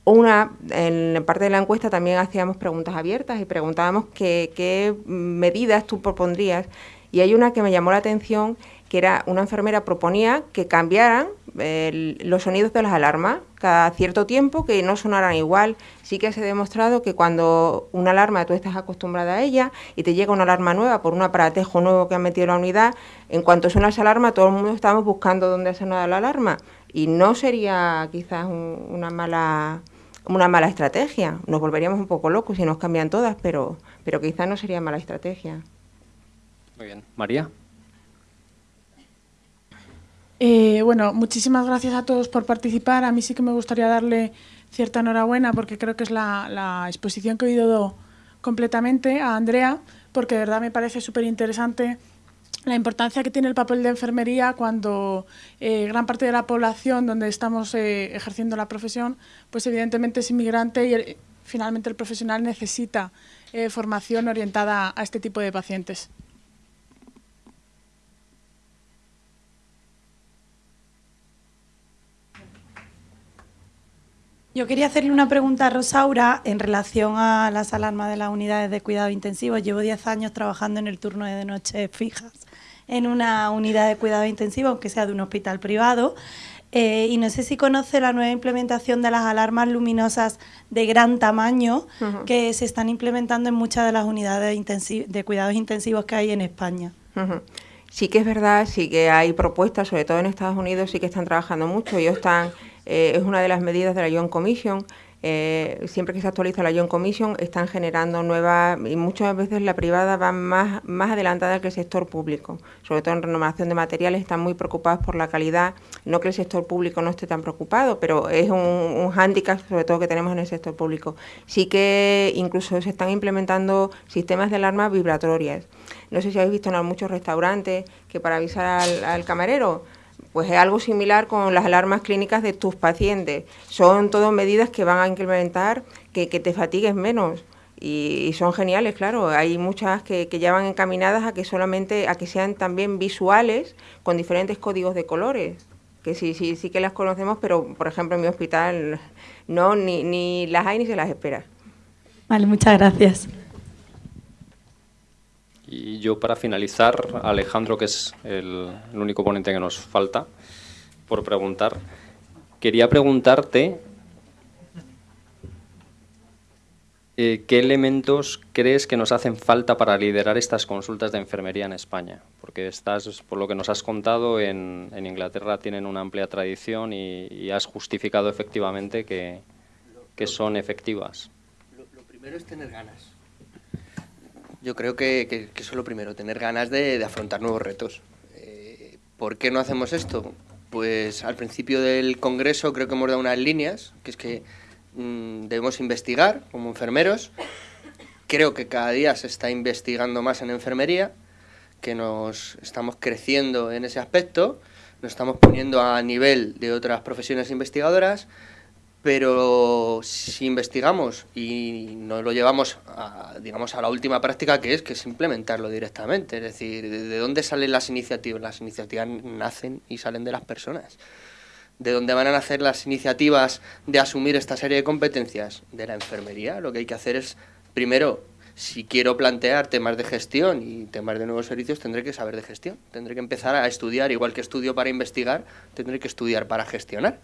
Una, en parte de la encuesta también hacíamos preguntas abiertas y preguntábamos qué, medidas tú propondrías. Y hay una que me llamó la atención, que era una enfermera proponía que cambiaran los sonidos de las alarmas cada cierto tiempo, que no sonaran igual. Sí que se ha demostrado que cuando una alarma tú estás acostumbrada a ella y te llega una alarma nueva por un aparatejo nuevo que han metido la unidad, en cuanto suena esa alarma todo el mundo estamos buscando dónde ha sonado la alarma y no sería quizás una mala una mala estrategia. Nos volveríamos un poco locos si nos cambian todas, pero, pero quizás no sería mala estrategia. Muy bien. María. Eh, bueno, muchísimas gracias a todos por participar. A mí sí que me gustaría darle cierta enhorabuena porque creo que es la, exposición que he oído completamente a Andrea, porque de verdad me parece súper interesante la importancia que tiene el papel de enfermería cuando eh, gran parte de la población donde estamos eh, ejerciendo la profesión, pues evidentemente es inmigrante y finalmente el profesional necesita eh, formación orientada a este tipo de pacientes. Yo quería hacerle una pregunta a Rosaura en relación a las alarmas de las unidades de cuidado intensivo. Llevo 10 años trabajando en el turno de noche fijas en una unidad de cuidado intensivo, aunque sea de un hospital privado. Eh, y no sé si conoce la nueva implementación de las alarmas luminosas de gran tamaño que se están implementando en muchas de las unidades de cuidados intensivos que hay en España. Sí que es verdad, sí que hay propuestas, sobre todo en Estados Unidos, sí que están trabajando mucho. Ellos están, eh, es una de las medidas de la Young Commission eh, siempre que se actualiza la Young Commission están generando nuevas y muchas veces la privada va más, más adelantada que el sector público, sobre todo en renovación de materiales están muy preocupados por la calidad, no que el sector público no esté tan preocupado, pero es un, hándicap sobre todo que tenemos en el sector público. Sí que incluso se están implementando sistemas de alarmas vibratorias. No sé si habéis visto en muchos restaurantes que para avisar al camarero pues es algo similar con las alarmas clínicas de tus pacientes. Son todas medidas que van a incrementar que, te fatigues menos. Y, son geniales, claro. Hay muchas que, que, ya van encaminadas a que solamente, a que sean también visuales con diferentes códigos de colores. Que sí, sí, sí que las conocemos, pero por ejemplo en mi hospital no, ni, ni las hay ni se las espera. Vale, muchas gracias. Y yo para finalizar, Alejandro, que es el, único ponente que nos falta por preguntar, quería preguntarte eh, ¿qué elementos crees que nos hacen falta para liderar estas consultas de enfermería en España? Porque estás, por lo que nos has contado, en, Inglaterra tienen una amplia tradición y, has justificado efectivamente que, son efectivas. lo primero es tener ganas yo creo que, que, eso es lo primero, tener ganas de, afrontar nuevos retos. Eh, ¿Por qué no hacemos esto? Pues al principio del Congreso creo que hemos dado unas líneas, que es que mm, debemos investigar como enfermeros. Creo que cada día se está investigando más en enfermería, que nos estamos creciendo en ese aspecto, nos estamos poniendo a nivel de otras profesiones investigadoras pero si investigamos y nos lo llevamos a, digamos, a la última práctica que es, que es implementarlo directamente, es decir, ¿de dónde salen las iniciativas? Las iniciativas nacen y salen de las personas. ¿De dónde van a nacer las iniciativas de asumir esta serie de competencias? De la enfermería. Lo que hay que hacer es, primero, si quiero plantear temas de gestión y temas de nuevos servicios, tendré que saber de gestión. Tendré que empezar a estudiar, igual que estudio para investigar, tendré que estudiar para gestionar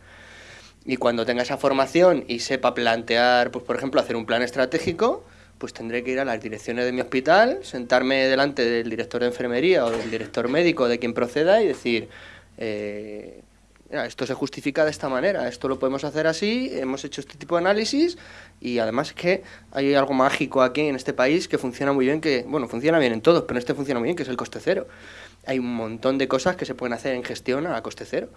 y cuando tenga esa formación y sepa plantear, pues por ejemplo, hacer un plan estratégico, pues tendré que ir a las direcciones de mi hospital, sentarme delante del director de enfermería o del director médico de quien proceda y decir, eh, esto se justifica de esta manera, esto lo podemos hacer así, hemos hecho este tipo de análisis y además es que hay algo mágico aquí en este país que funciona muy bien, que, bueno, funciona bien en todos, pero en este funciona muy bien, que es el coste cero. Hay un montón de cosas que se pueden hacer en gestión a coste cero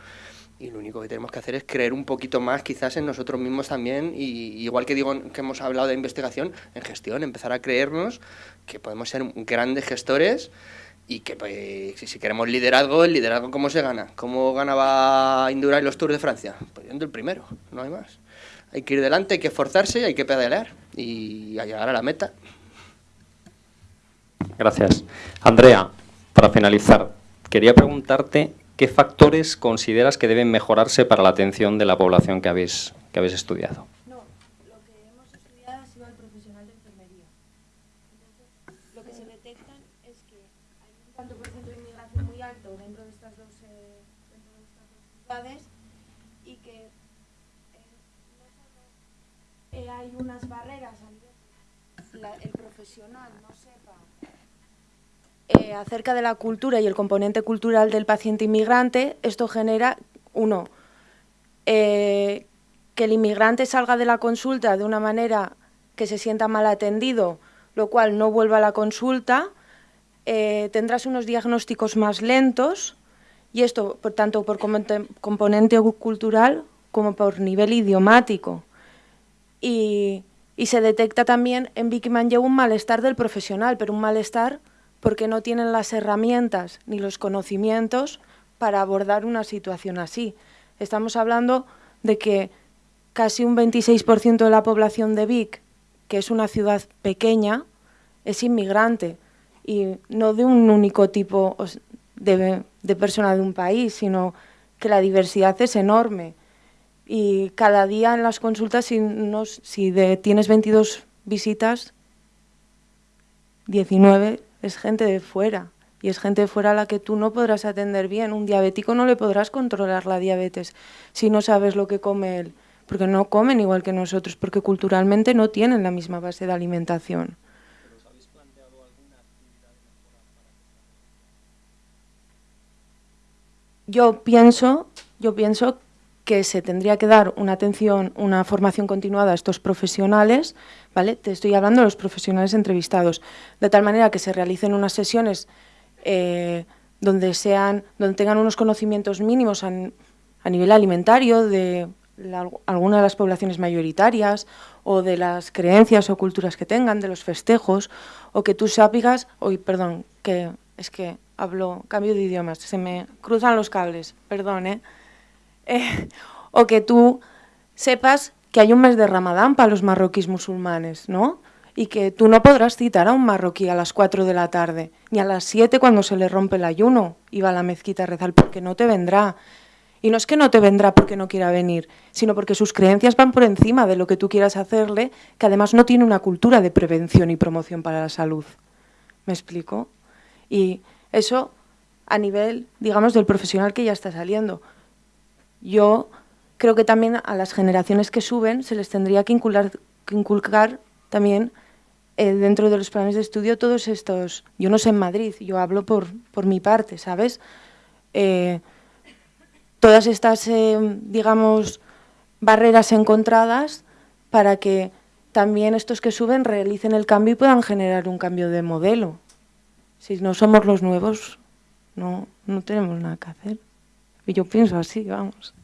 y lo único que tenemos que hacer es creer un poquito más quizás en nosotros mismos también y igual que digo que hemos hablado de investigación, en gestión, empezar a creernos que podemos ser grandes gestores y que pues, si queremos liderazgo, el liderazgo ¿cómo se gana? ¿Cómo ganaba Indurain los Tours de Francia? Pues yendo el primero, no hay más. Hay que ir delante, hay que esforzarse, hay que pedalear y a llegar a la meta. Gracias. Andrea, para finalizar, quería preguntarte qué factores consideras que deben mejorarse para la atención de la población que habéis, que habéis estudiado. y que eh, hay unas barreras el profesional no sepa eh, acerca de la cultura y el componente cultural del paciente inmigrante, esto genera, uno, eh, que el inmigrante salga de la consulta de una manera que se sienta mal atendido, lo cual no vuelva a la consulta, tendrás unos diagnósticos más lentos, y esto por tanto por componente cultural como por nivel idiomático. Y, se detecta también en Vicky Manlleu un malestar del profesional, pero un malestar porque no tienen las herramientas ni los conocimientos para abordar una situación así. Estamos hablando de que casi un 26% de la población de Vic, que es una ciudad pequeña, es inmigrante y no de un único tipo, de, persona de un país, sino que la diversidad es enorme. Y cada día en las consultas, si, tienes 22 visitas, 19 es gente de fuera. Y es gente de fuera a la que tú no podrás atender bien. Un diabético no le podrás controlar la diabetes si no sabes lo que come él. Porque no comen igual que nosotros, porque culturalmente no tienen la misma base de alimentación. Yo pienso, yo pienso que se tendría que dar una atención, una formación continuada a estos profesionales, ¿vale? Te estoy hablando de los profesionales entrevistados, de tal manera que se realicen unas sesiones eh, donde sean, donde tengan unos conocimientos mínimos a, nivel alimentario de alguna de las poblaciones mayoritarias o de las creencias o culturas que tengan, de los festejos, o que tú sabes, hoy perdón, que es que hablo, cambio de idiomas, se me cruzan los cables, perdón, ¿eh? ¿Eh? o que tú sepas que hay un mes de Ramadán para los marroquíes musulmanes, ¿no? Y que tú no podrás citar a un marroquí a las 4 de la tarde, ni a las 7 cuando se le rompe el ayuno y va a la mezquita a rezar, porque no te vendrá. Y no es que no te vendrá porque no quiera venir, sino porque sus creencias van por encima de lo que tú quieras hacerle, que además no tiene una cultura de prevención y promoción para la salud. ¿Me explico? Y eso a nivel, digamos, del profesional que ya está saliendo. Yo creo que también a las generaciones que suben se les tendría que inculcar, también eh, dentro de los planes de estudio todos estos... Yo no sé en Madrid, yo hablo por, por mi parte, ¿sabes? Eh, todas estas, eh, digamos, barreras encontradas para que también estos que suben realicen el cambio y puedan generar un cambio de modelo. Si no somos los nuevos, no, no tenemos nada que hacer. Y yo pienso así, vamos.